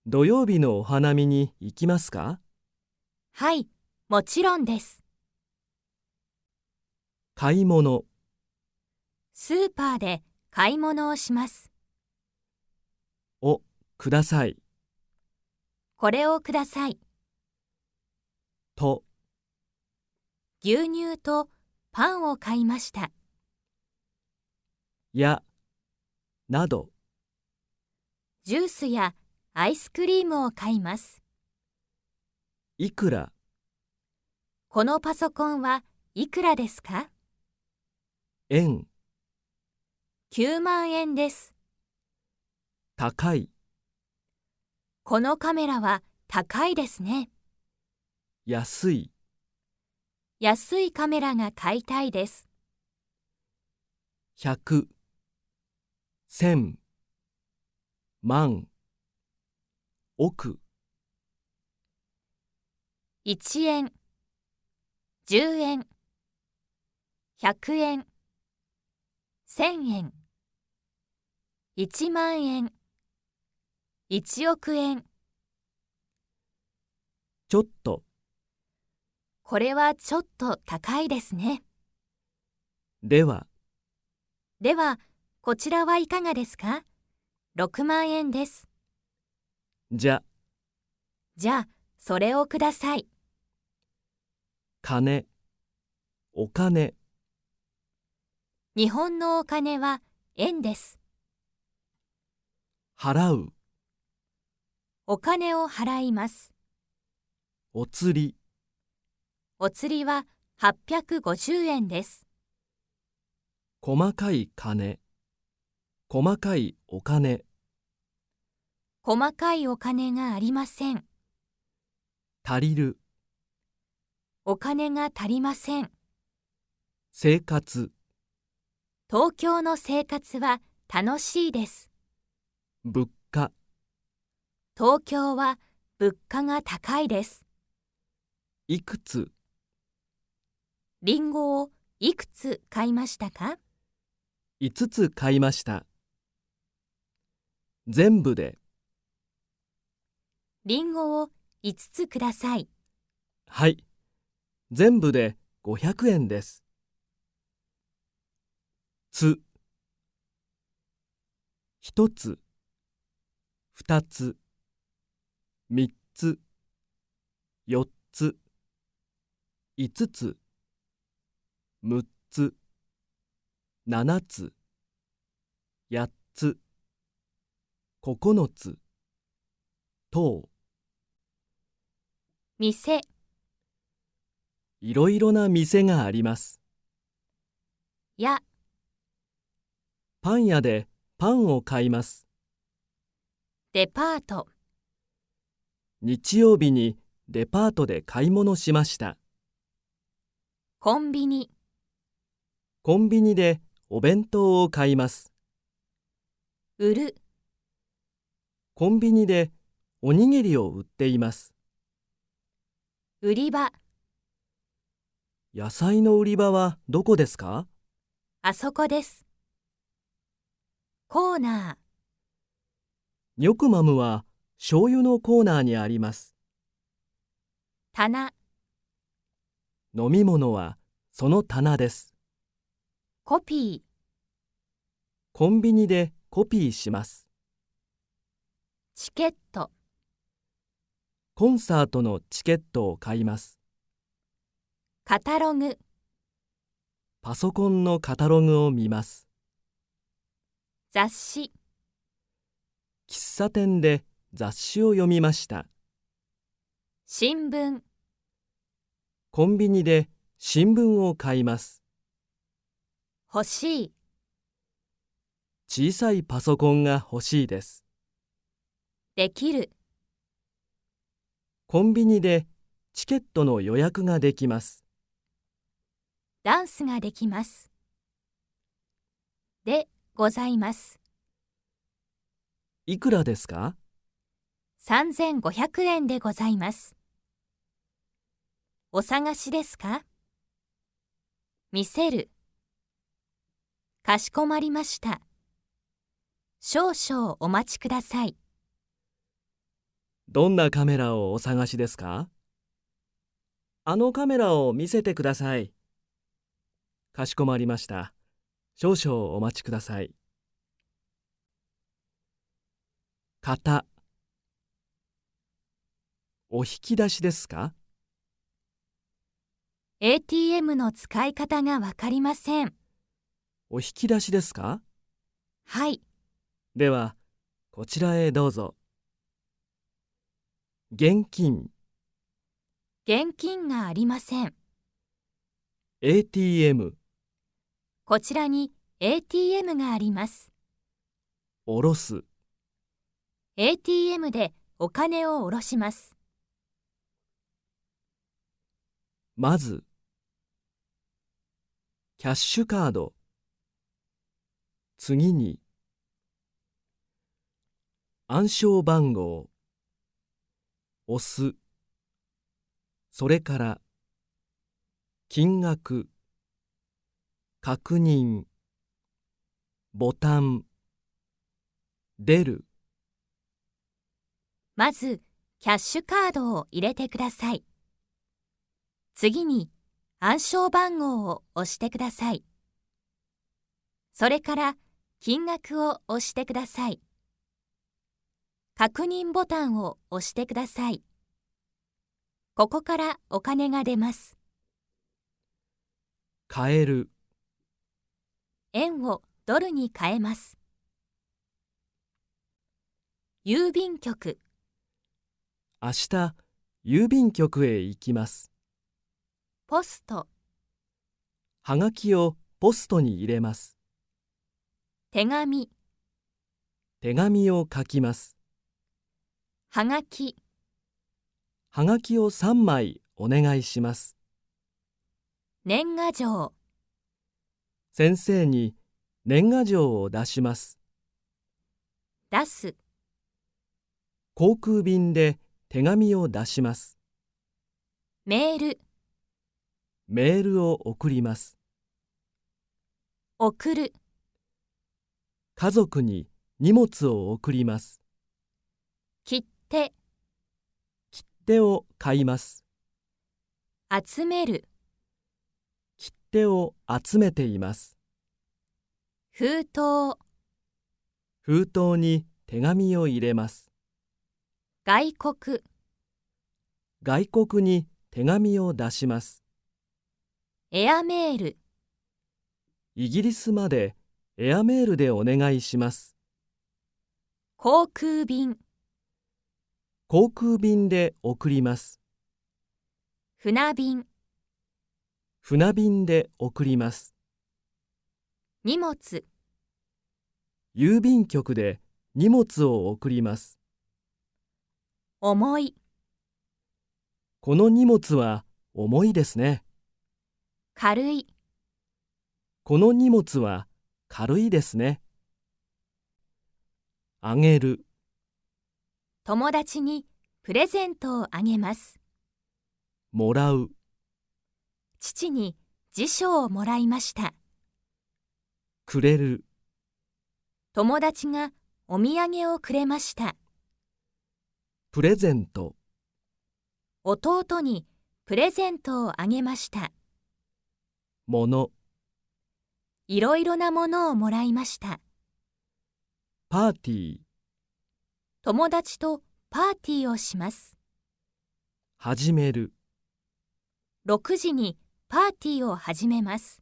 A: 土曜日のお花見に行きますかはいもちろんです買い物
B: スーパーで買い物をします
A: をください
B: これをくださいと牛乳とパンを買いました
A: やなど
B: ジュースやアイスクリームを買いますいくらこのパソコンはいくらですか円、9万円です。高い、このカメラは高いですね。
A: 安い、
B: 安いカメラが買いたいです。
A: 百、千、万、億、
B: 1円、10円、100円、1000円1万円1億円ちょっとこれはちょっと高いですねではではこちらはいかがですか6万円ですじゃじゃあそれをください
A: 金お金
B: 日本のお金は円です。払う。お金を払います。
A: お釣り。
B: お釣りは850円です。
A: 細かい金。細かいお金。
B: 細かいお金がありません。足りる。お金が足りません。
A: 生活。
B: 東京の生活は楽しいです。
A: 物価
B: 東京は物価が高いです。
A: いくつ
B: りんごをいくつ買いましたか
A: 5つ買いました。全部で
B: りんごを5つください。
A: はい、全部で500円です。つ一つ二つ三つ四つ五つ六つ七つ八つ九つ等店いろいろな店があります。やパン屋でパンを買います。デパート日曜日にデパートで買い物しました。コンビニコンビニでお弁当を買います。売るコンビニでおにぎりを売っています。売り場野菜の売り場はどこですかあ
B: そこです。コーナー
A: ニョクマムは醤油のコーナーにあります棚飲み物はその棚ですコピーコンビニでコピーしますチケットコンサートのチケットを買います
B: カタログ
A: パソコンのカタログを見ます雑誌喫茶店で雑誌を読みました
B: 新聞
A: コンビニで新聞を買います欲しい小さいパソコンが欲しいですできるコンビニでチケットの予約ができます
B: ダンスができますでございます。
A: いくらですか
B: 3500円でございます。お探しですか見せる。かしこまりました。少々お待ちください。
A: どんなカメラをお探しですかあのカメラを見せてください。かしこまりました。少々お待ちください。型お引き出しですか
B: ?ATM の使い方がわかりません。
A: お引き出しですかはい。では、こちらへどうぞ。現金
B: 現金がありません。
A: ATM
B: こちらに ATM があります。おろす。ATM でお金をおろします。
A: まず、キャッシュカード。次に、暗証番号。押す。それから、金額。確認ボタン出る
B: まずキャッシュカードを入れてください次に暗証番号を押してくださいそれから金額を押してください確認ボタンを押してくださいここからお金が出ます
A: 買える
B: 円をドルに変えます。郵便局
A: 明日郵便局へ行きますポストはがきをポストに入れます手紙手紙を書きます
B: はがき
A: はがきを3枚お願いします
B: 年賀状
A: 先生に年賀状を出します。出す。航空便で手紙を出します。メール。メールを送ります。送る。家族に荷物を送ります。切手。切手を買います。
B: 集める。
A: 手を集めています
B: 封筒
A: 封筒に手紙を入れます
B: 外国
A: 外国に手紙を出しますエアメールイギリスまでエアメールでお願いします航空便航空便で送ります船便船便で送ります荷物郵便局で荷物を送ります重いこの荷物は重いですね軽いこの荷物は軽いですねあげる
B: 友達にプレゼントをあげますもらう父に辞書をもらいましたくれる友達がお土産をくれました
A: プレゼント
B: 弟にプレゼントをあげましたものいろいろなものをもらいました
A: パーティー
B: 友達とパーティーをします
A: 始める
B: 6時にパーティーを始めます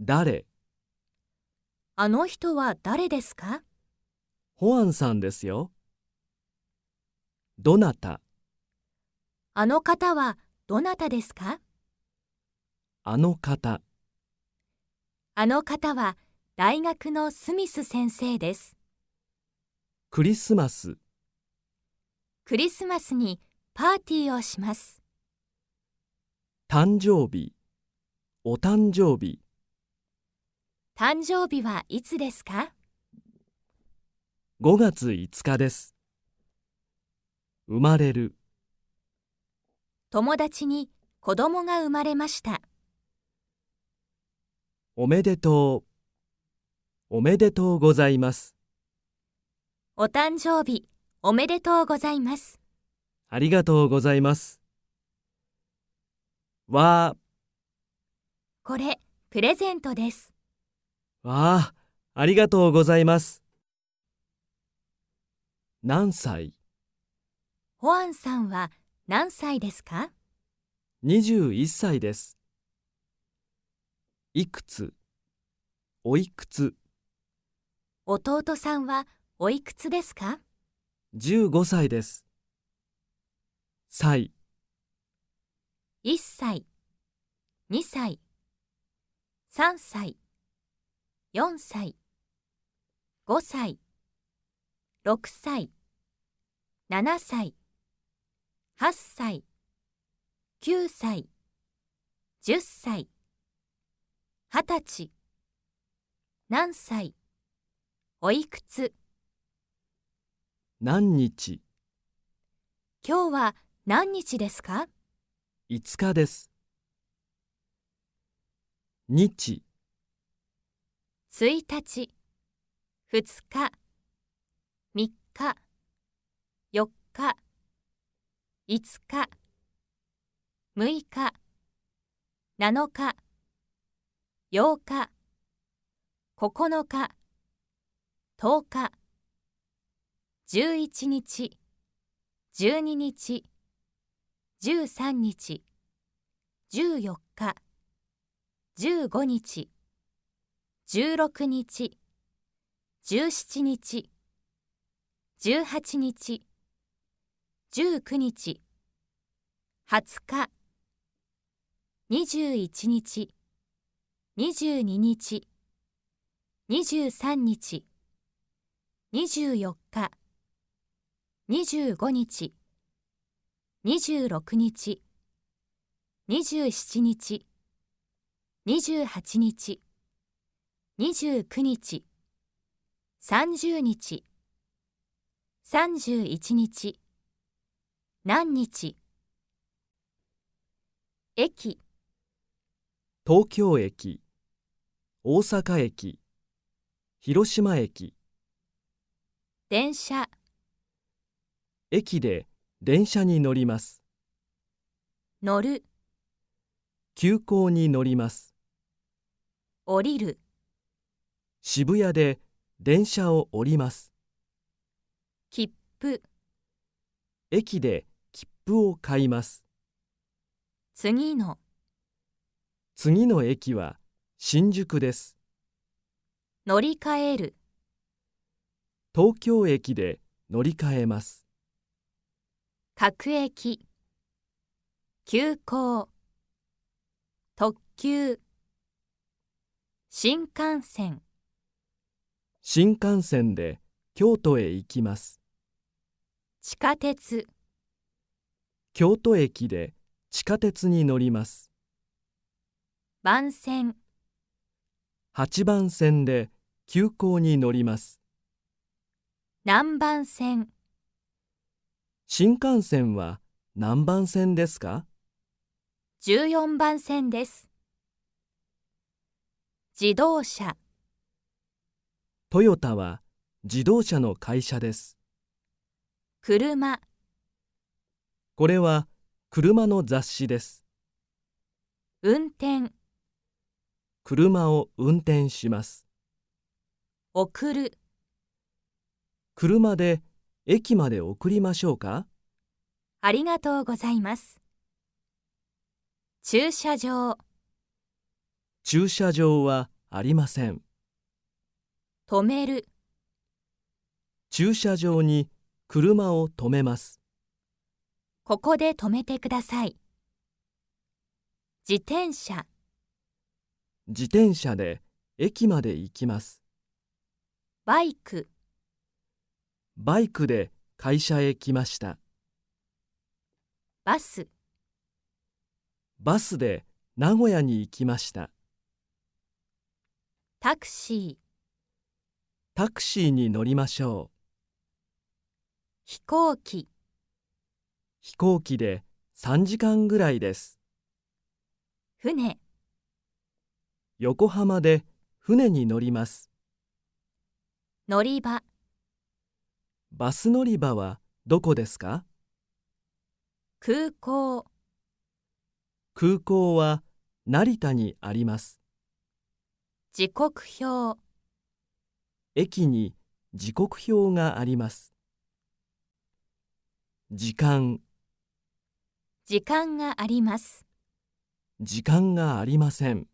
B: 誰あの人は誰ですか
A: ホアンさんですよどなた
B: あの方はどなたですか
A: あの方
B: あの方は大学のスミス先生です
A: クリスマス
B: クリスマスにパーティーをします
A: 誕生日お誕生日
B: 誕生日はいつですか
A: 5月5日です生まれる
B: 友達に子供が生まれました
A: おめでとうおめでとうございます
B: お誕生日おめでとうございます
A: ありがとうございますわあ。
B: これ、プレゼントです。
A: わあ、ありがとうございます。何歳
B: ホアンさんは何歳ですか
A: ?21 歳です。いくつおいくつ
B: 弟さんはおいくつですか
A: 15歳です。歳
B: 1歳、2歳、3歳、4歳、5歳、6歳、7歳、8歳、9歳、10歳、20歳、何歳、おいくつ、
A: 何日、
B: 今日は何日ですか
A: 5日です。日
B: 1日、2日、3日、4日、5日、6日、7日、8日、9日、10日、11日、12日、13日14日15日16日17日18日19日20日21日22日23日24日25日26日27日28日29日30日31日何日
A: 駅東京駅大阪駅広島駅電車駅で電車に乗ります乗る急行に乗ります降りる渋谷で電車を降ります切符駅で切符を買います次の次の駅は新宿です乗り換える東京駅で乗り換えます
B: 各駅急行特急新幹線
A: 新幹線で京都へ行きます
B: 地下鉄
A: 京都駅で地下鉄に乗ります
B: 番線
A: 8番線で急行に乗ります
B: 南番線
A: 新幹線は何番線ですか
B: 14番線です。自動車
A: トヨタは自動車の会社です。
B: 車
A: これは車の雑誌です。
B: 運転
A: 車を運転します。送る車で駅まで送りましょうか
B: ありがとうございます駐車場
A: 駐車場はありません止める駐車場に車を止めます
B: ここで止めてください自転車
A: 自転車で駅まで行きます
B: バイク
A: バイクで会社へ来ました。バス、バスで名古屋に行きました。タクシー、タクシーに乗りましょう。飛行機、飛行機で3時間ぐらいです。船、横浜で船に乗ります。乗り場。バス乗り場はどこですか空港空港は成田にあります
B: 時刻表
A: 駅に時刻表があります時間
B: 時間がありま
A: す時間がありません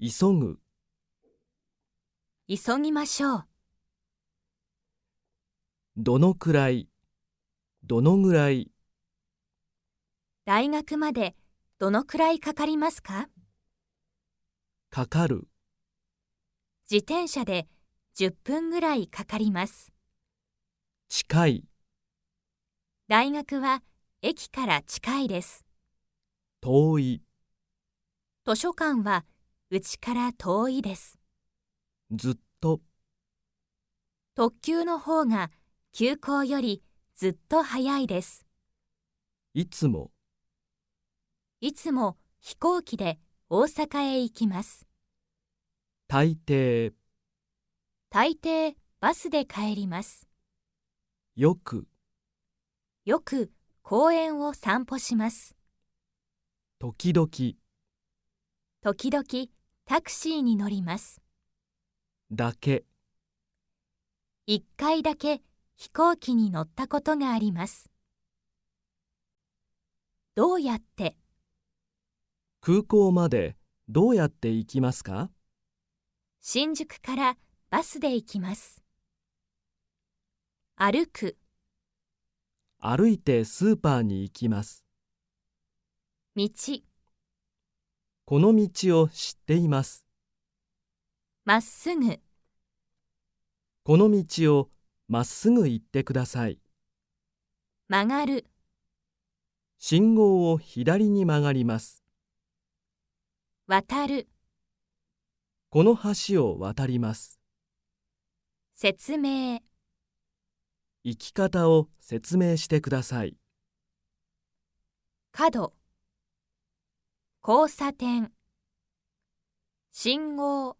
A: 急ぐ
B: 急ぎましょう
A: どのくらいどのぐらい
B: 大学までどのくらいかかりますかかかる自転車で10分ぐらいかかります近い大学は駅から近いです
A: 遠い
B: 図書館はうちから遠いです
A: ずっと
B: 特急の方が休校よりずっと早いです。いつも、いつも飛行機で大阪へ行きます。
A: 大抵、
B: 大抵バスで帰ります。よく、よく公園を散歩しま
A: す。時々、
B: 時々タクシーに乗ります。だけ、一回だけ飛行機に乗ったことがあります
A: どうやって空港までどうやって行きますか
B: 新宿からバスで行きます歩く
A: 歩いてスーパーに行きます道この道を知っています
B: まっすぐ
A: この道をまっすぐ行ってください。曲がる。信号を左に曲がります。渡る。この橋を渡ります。
B: 説明。
A: 行き方を説明してください。
B: 角。交差点。信号。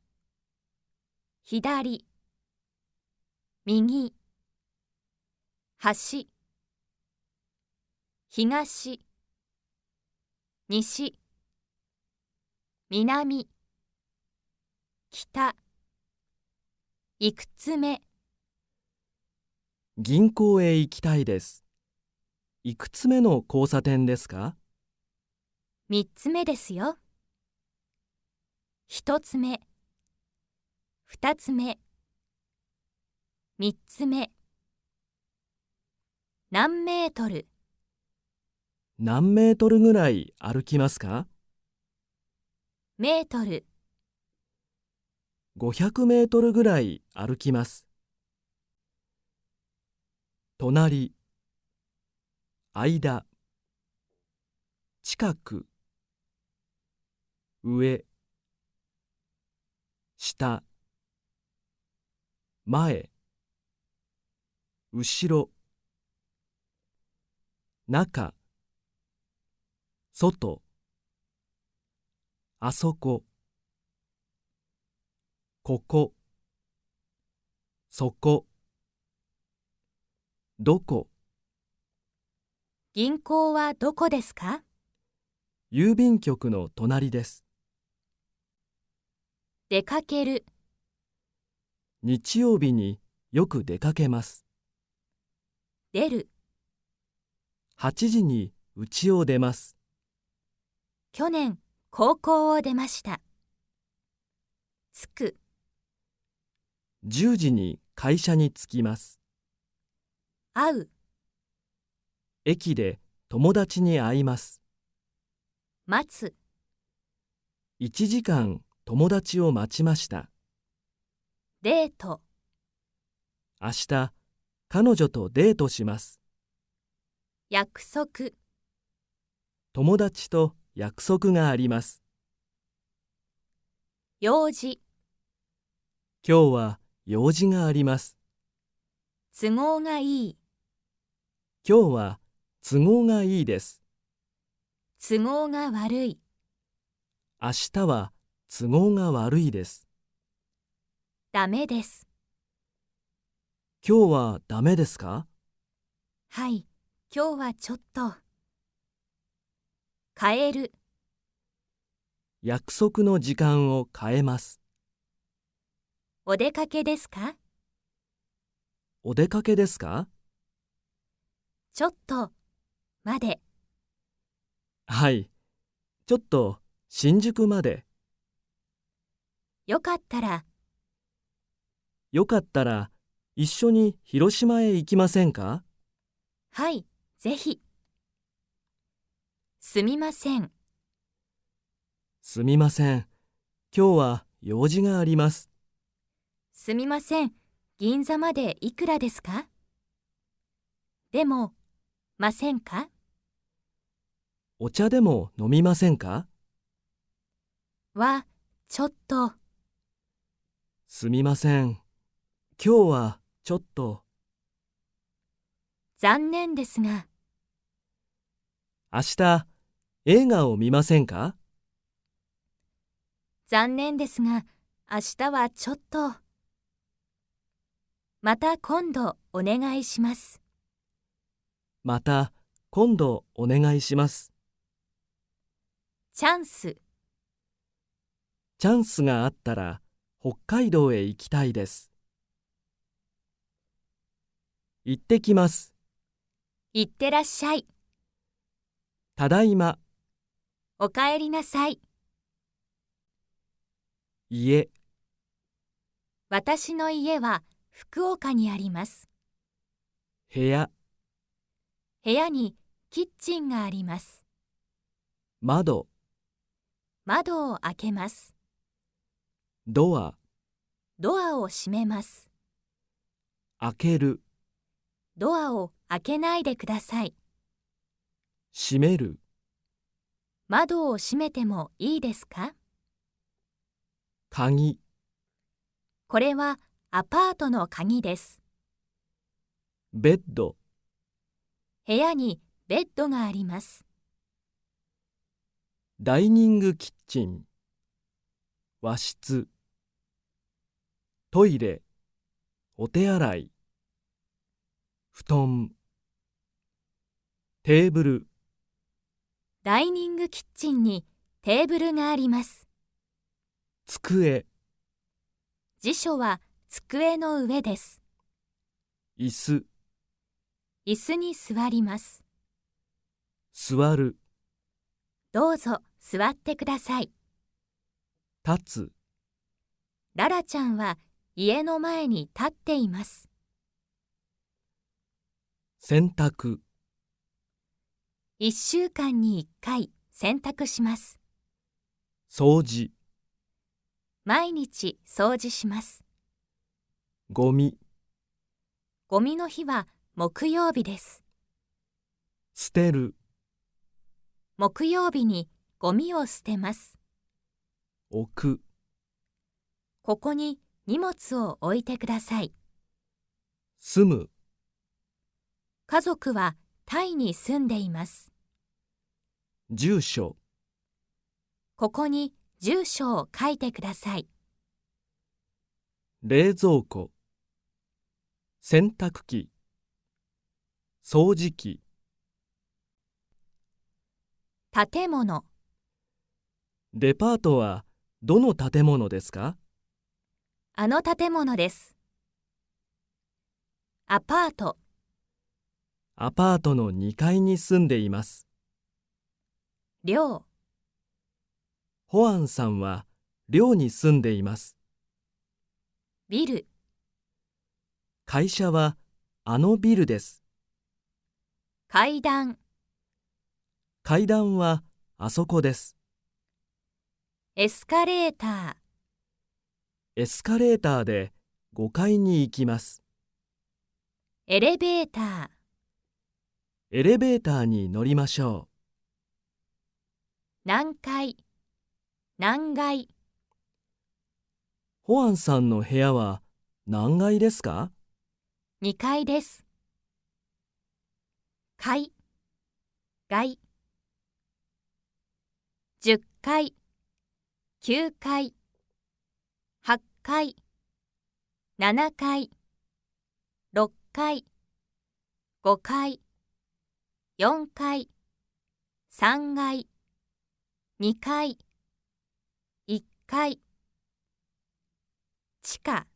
B: 左。右橋東西南北いくつ目
A: 銀行へ行きたいですいくつ目の交差点ですか
B: 三つ目ですよ一つ目二つ目3つ目何メートル
A: 何メートルぐらい歩きますか
B: メートル
A: 500メートルぐらい歩きます隣間近く上下前後ろ中外あそこここそこどこ
B: 銀行はどこですか
A: 郵便局の隣です
B: 出かける
A: 日曜日によく出かけます出る8時に家を出ます
B: 去年高校を出ました着く
A: 10時に会社に着きます会う駅で友達に会います待つ1時間友達を待ちましたデート明日彼女とデートします約束友達と約束があります用事今日は用事があります
B: 都合がいい
A: 今日は都合がいいです
B: 都合が悪い
A: 明日は都合が悪いです
B: ダメです
A: 今日はダメですか
B: はい、今日はちょっと。変える。
A: 約束の時間を変えます。
B: お出かけですか
A: お出かけですか
B: ちょっと、まで。
A: はい、ちょっと、新宿まで。よかったら。よかったら、一緒に広島へ行きませんか
B: はい、ぜひ。すみません。
A: すみません。今日は用事があります。
B: すみません。銀座までいくらですかでも、ませんか
A: お茶でも飲みませんか
B: は、ちょっと。
A: すみません。今日はちょっと。
B: 残念ですが。
A: 明日、映画を見ませんか
B: 残念ですが、明日はちょっと。また今度お
A: 願いします。また今度お願いします。
B: チャンス。
A: チャンスがあったら北海道へ行きたいです。行ってきます。
B: 行ってらっしゃい。
A: ただいま。
B: おかえりなさい。家。私の家は福岡にあります。部屋。部屋にキッチンがあります。窓。窓を開けます。ドア。ドアを閉めます。
A: 開ける。
B: ドアを開けないでください。
A: 閉める、
B: 窓を閉めてもいいですか鍵、これはアパートの鍵です。
A: ベッド、
B: 部屋にベッドがあります。
A: ダイニングキッチン、和室、トイレ、お手洗い。布団テーブル
B: ダイニングキッチンにテーブルがあります机辞書は机の上です椅子椅子に座ります
A: 座る
B: どうぞ座ってください立つララちゃんは家の前に立っています
A: 洗濯
B: 1週間に1回洗濯します
A: 掃除
B: 毎日掃除しますゴミゴミの日は木曜日です
A: 捨てる
B: 木曜日にゴミを捨てます
A: 置くこ
B: こに荷物を置いてください住む家族はタイに住んでいます。
A: 住所
B: ここに住所を書いてください。
A: 冷蔵庫洗濯機掃除機建物デパートはどの建物ですか
B: あの建物ですアパー
A: トアパートの2階に住んでいます。寮ホアンさんは寮に住んでいます。ビル会社はあのビルです。
B: 階段
A: 階段はあそこです。
B: エスカレーター
A: エスカレーターで5階に行きます。
B: エレベーター
A: エレベーターに乗りましょう。
B: 何階何階
A: ホアンさんの部屋は何階ですか
B: ?2 階です。階階10階9階8階7階6階5階4階、3階、2階、1階、地下、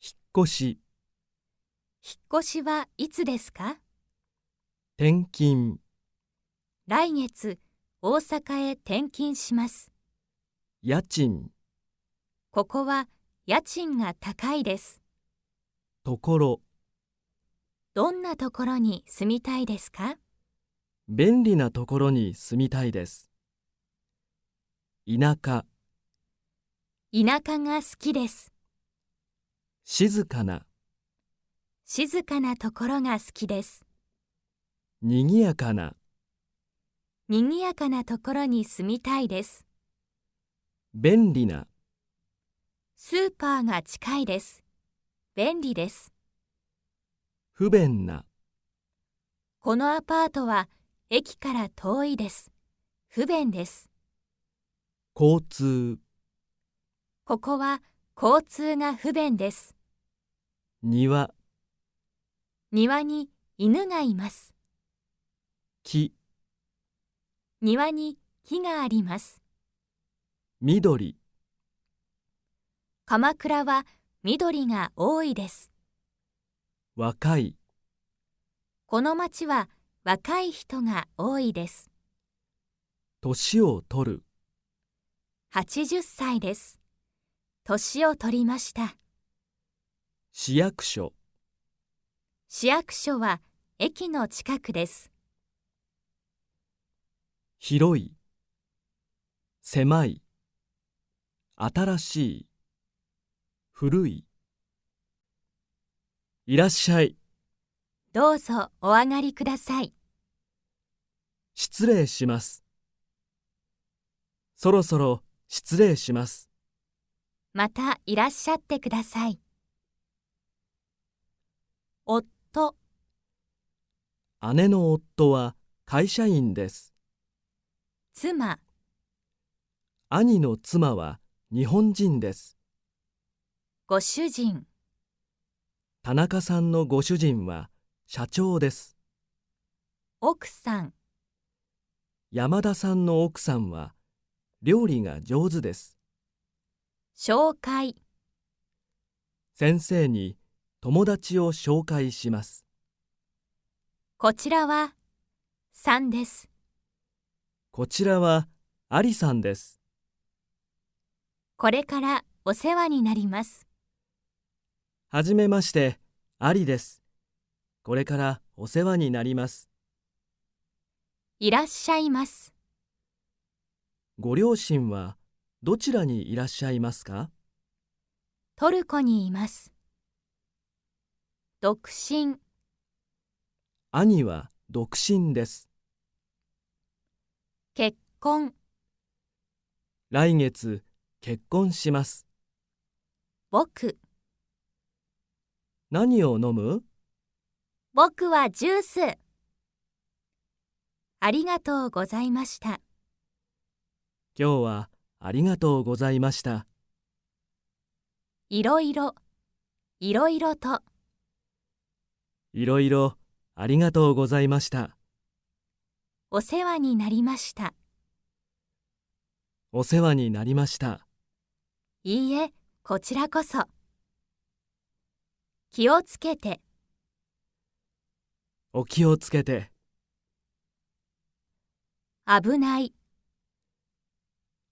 A: 引っ越し、
B: 引っ越しはいつですか
A: 転勤、
B: 来月、大阪へ転勤します。
A: 家賃、
B: ここは家賃が高いです。ところ、どんなところに住みたいですか
A: 便利なところに住みたいです。田舎田舎が好きです。静かな
B: 静かなところが好きです。
A: にぎやかな
B: にぎやかなところに住みたいです。
A: 便利な
B: スーパーが近いです。便利です。
A: 不便な
B: このアパートは駅から遠いです不便です
A: 交通
B: ここは交通が不便です庭庭に犬がいます木庭に木があります緑鎌倉は緑が多いです
A: 若い
B: この町は若い人が多いです
A: 年を取る
B: 80歳です年を取りました
A: 市役所
B: 市役所は駅の近くです
A: 広い狭い新しい古いいらっしゃい。どうぞお上がりください。失礼します。そろそろ失礼します。
B: またいらっしゃってください。夫
A: 姉の夫は会社員です。妻兄の妻は日本人です。ご主人田中さんのご主人は社長です奥さん山田さんの奥さんは料理が上手です紹介先生に友達を紹介します
B: こちらは3です
A: こちらはありさんです
B: これからお世話になります
A: はじめまして、アリです。これからお世話になります。
B: いらっしゃいます。
A: ご両親はどちらにいらっしゃいますか
B: トルコにいます。独身。
A: 兄は独身です。
B: 結婚。
A: 来月結婚します。僕。何を飲む
B: 僕はジュース。ありがとうございました。
A: 今日はありがとうございました。
B: いろいろ、いろいろと。
A: いろいろありがとうございました。
B: お世話になりました。
A: お世話になりました。
B: いいえ、こちらこそ。気をつけて
A: お気をつけて
B: 危ない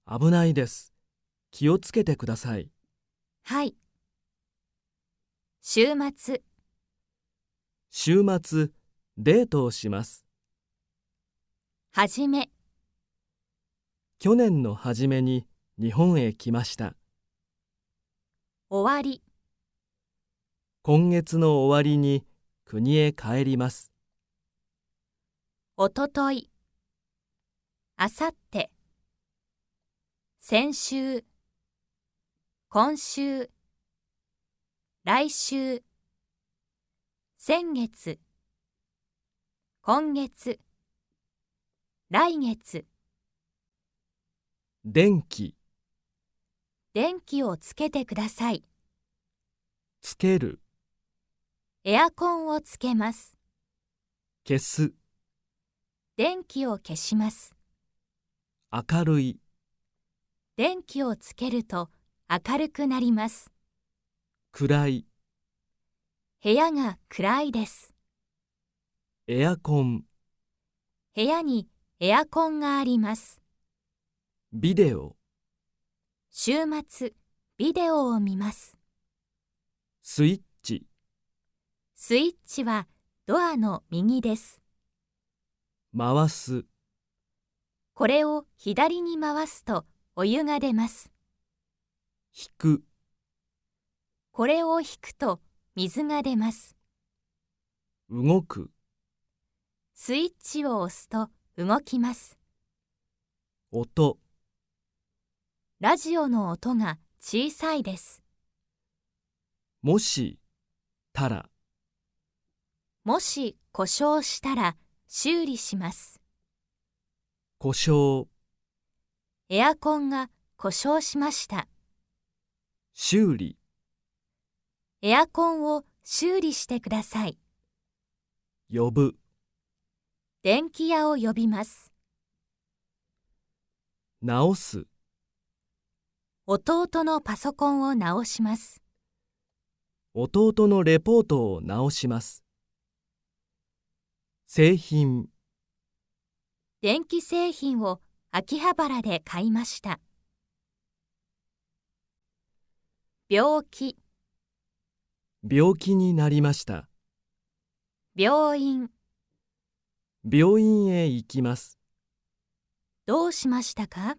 A: 危ないです気をつけてくださいはい週末週末デートをしますはじめ去年の初めに日本へ来ました終わり今月の終わりに国へ帰ります。
B: おととい、あさって、先週、今週、来週、先月、今月、来月。
A: 電気、
B: 電気をつけてください。つける。エアコンをつけます。消す。電気を消します。
A: 明るい。
B: 電気をつけると明るくなります。暗い。部屋が暗いです。
A: エアコン。
B: 部屋にエアコンがあります。
A: ビデオ。
B: 週末、ビデオを見ます。スイッスイッチはドアの右です。
A: 回す。
B: これを左に回すとお湯が出ます。引く。これを引くと水が出ます。
A: 動く。
B: スイッチを押すと動きます。音。ラジオの音が小さいです。
A: もしたら。
B: もし故障したら修理します。
A: 故障
B: エアコンが故障しました。
A: 修理
B: エアコンを修理してください。呼ぶ電気屋を呼びます。
A: 直す
B: 弟のパソコンを直します。
A: 弟のレポートを直します。製品
B: 電気製品を秋葉原で買いました病気
A: 病気になりました
B: 病院
A: 病院へ行きます
B: どうしましたか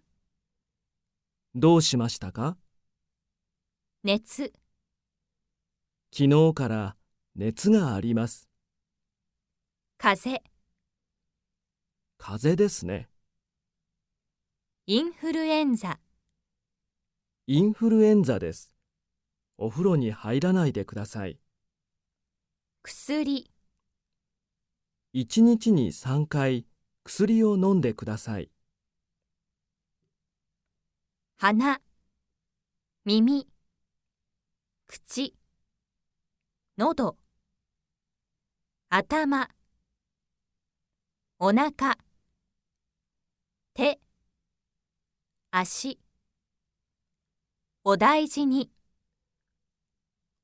A: どうしましたか熱昨日から熱があります風風ですね
B: インフルエンザ
A: インフルエンザですお風呂に入らないでください
B: 薬
A: 一日に3回薬を飲んでください鼻耳
B: 口喉頭お腹手足お大事に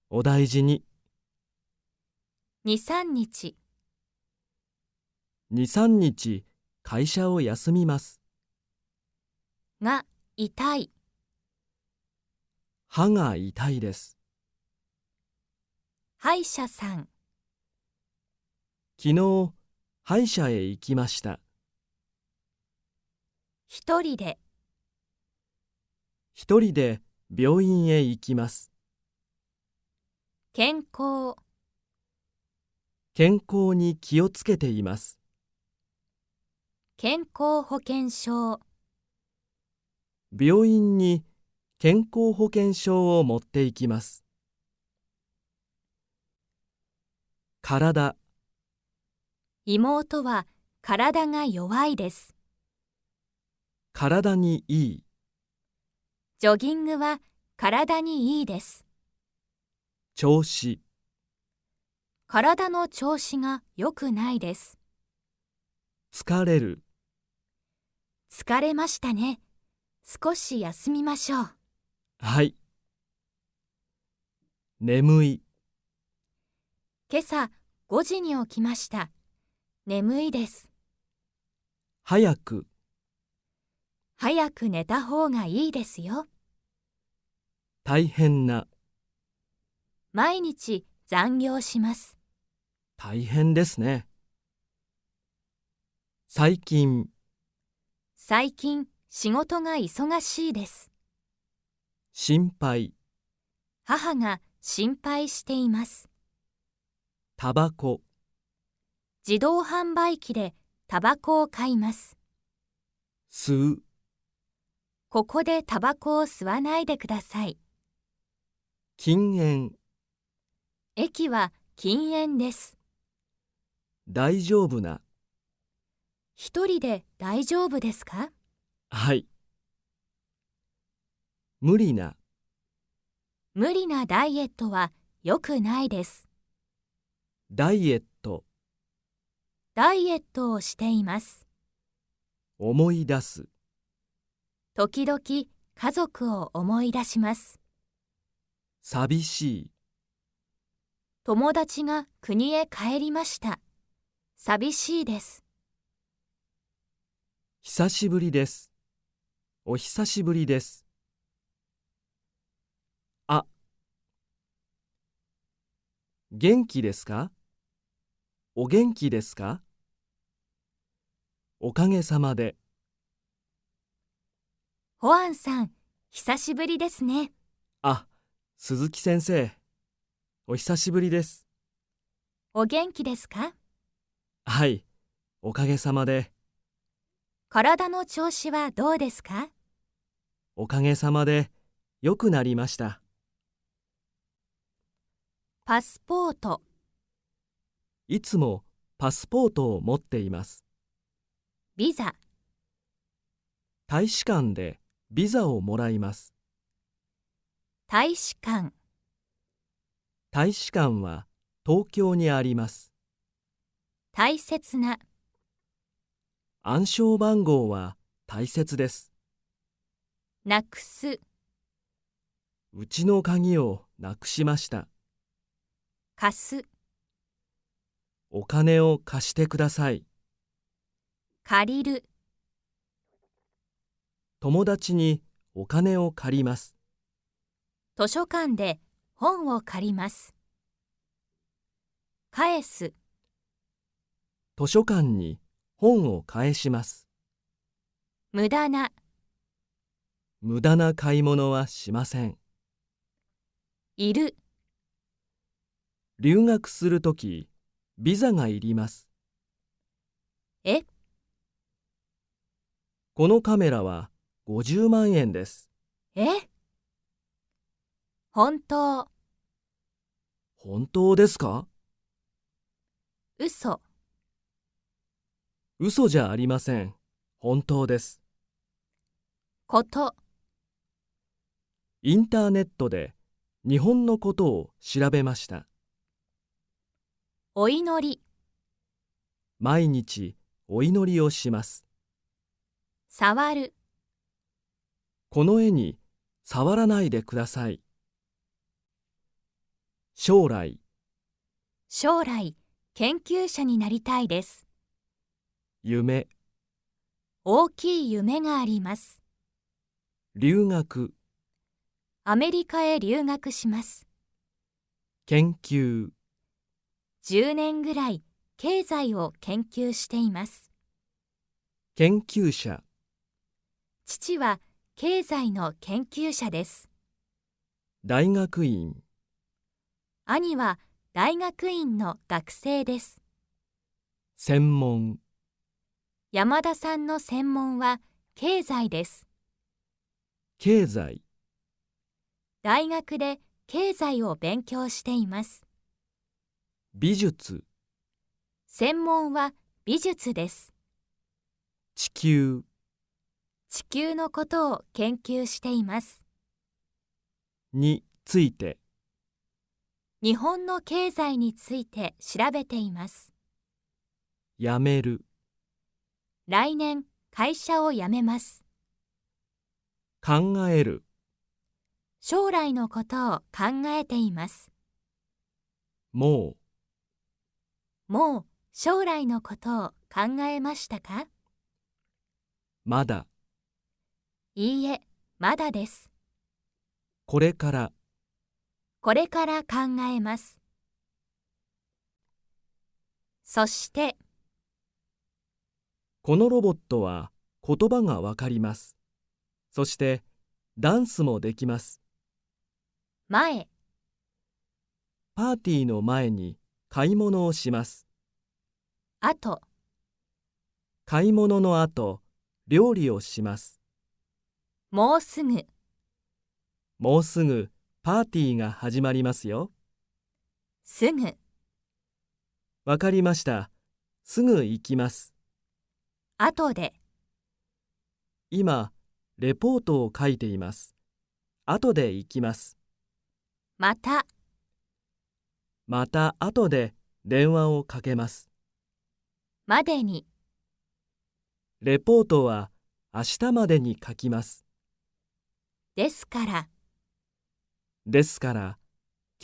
A: お大事に
B: 23日
A: 23日会社を休みます
B: が痛い
A: 歯が痛いです
B: 歯医者さん
A: 昨日歯医者へ行きました。
B: 一人で
A: 一人で病院へ行きます。
B: 健康
A: 健康に気をつけています。
B: 健康保険証
A: 病院に健康保険証を持っていきます。体
B: 妹は体が弱いです。
A: 体にいい。
B: ジョギングは体にいいです。
A: 調子。
B: 体の調子が良くないです。
A: 疲れる。
B: 疲れましたね。少し休みましょう。
A: はい。眠い。
B: 今朝5時に起きました。眠いです。
A: 早く。
B: 早く寝た方がいいですよ。
A: 大変な。
B: 毎日残業します。
A: 大変ですね。最近。
B: 最近、仕事が忙しいで
A: す。心配。
B: 母が心配しています。
A: タバコ。
B: 自動販売機でタバコを買います。吸う。ここでタバコを吸わないでください。
A: 禁煙。
B: 駅は禁煙です。
A: 大丈夫な。
B: 一人で大丈夫ですか
A: はい。無理な。
B: 無理なダイエットは良くないです。ダイエット。ダイエットをしています
A: 思い出す
B: 時々家族を思い出します
A: 寂しい
B: 友達が国へ帰りました寂しいです
A: 久しぶりですお久しぶりですあ元気ですかお元気ですかおかげさまで。
B: ホアンさん、久しぶりですね。
A: あ、鈴木先生、お久しぶりです。
B: お元気ですか
A: はい、おかげさまで。
B: 体の調子はどうですか
A: おかげさまで、良くなりました。パスポートいつもパスポートを持っています。ビザ大使館でビザをもらいます大使館大使館は東京にあります大切な暗証番号は大切ですなくすうちの鍵をなくしました貸すお金を貸してください借りる友達にお金を借ります
B: 図書館で本を借ります返す
A: 図書館に本を返します無駄な無駄な買い物はしませんいる留学するときビザがいりますえこのカメラは50万円です。
B: え本当。
A: 本当ですか嘘。嘘じゃありません。本当です。こと。インターネットで日本のことを調べました。
B: お祈り。
A: 毎日お祈りをします。
B: 触る
A: この絵に触らないでください将来
B: 将来研究者になりたいです夢大きい夢があります
A: 留学
B: アメリカへ留学します
A: 研究
B: 10年ぐらい経済を研究しています
A: 研究者
B: 父は経済の研究者です。
A: 大学院
B: 兄は大学院の学生です。
A: 専門
B: 山田さんの専門は経済です。
A: 経済
B: 大学で経済を勉強しています。
A: 美術
B: 専門は美術です。
A: 地球
B: 地球のことを研究しています
A: について
B: 日本の経済について調べています
A: 辞める
B: 来年会社を辞めます
A: 考える
B: 将来のことを考えていますもうもう将来のことを考えましたかまだいいえ、まだです。
A: これから、
B: これから考えます。そして、
A: このロボットは言葉がわかります。そして、ダンスもできます。前、パーティーの前に買い物をします。あと、買い物の後、料理をします。
B: もうすぐ
A: もうすぐパーティーが始まりますよ。すぐわかりました。すぐ行きます。後で今、レポートを書いています。後で行きます。またまた後で電話をかけます。までにレポートは明日までに書きます。
B: ですから。
A: ですから、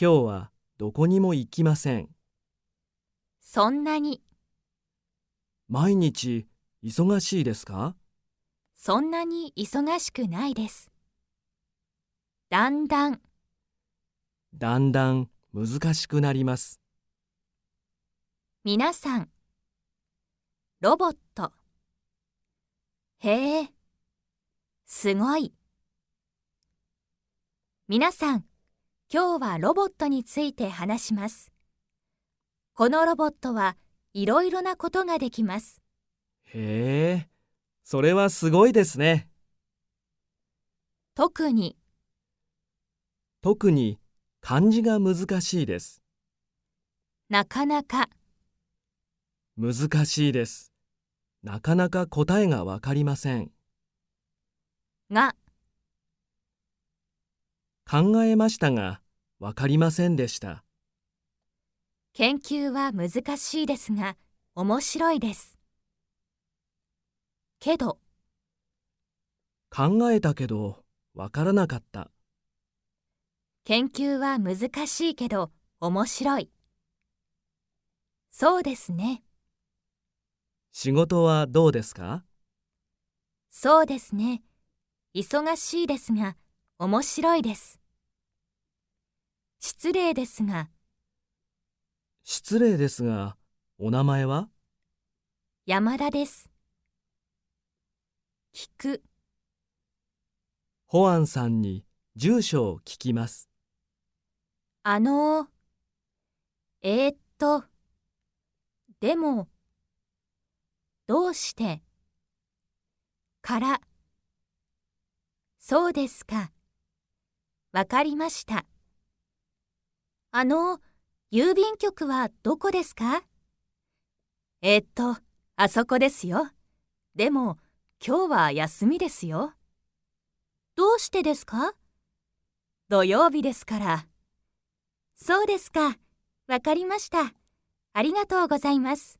A: 今日はどこにも行きません。
B: そんなに。
A: 毎日忙しいですか
B: そんなに忙しくないです。だんだん。
A: だんだん難しくなります。
B: 皆さん、ロボット。へえ、すごい。皆さん、今日はロボットについて話します。このロボットはいろいろなことができます。
A: へえ、それはすごいですね。
B: 特に、
A: 特に漢字が難しいです。なかなか、難しいです。なかなか答えがわかりません。が、考えましたが、わかりませんでした。
B: 研究は難しいですが、面白いです。けど、
A: 考えたけど、わからなかった。
B: 研究は難しいけど、面白い。そうですね。
A: 仕事はどうですか
B: そうですね。忙しいですが、面白いです。失礼ですが。
A: 失礼ですが、お名前は山田です。聞く。保安さんに住所を聞きます。
B: あのえー、っと、でも、どうして、から、そうですか。わかりました。あの、郵便局はどこですかえっと、あそこですよ。でも、今日は休みですよ。どうしてですか土曜日ですから。そうですか。わかりました。ありがとうございます。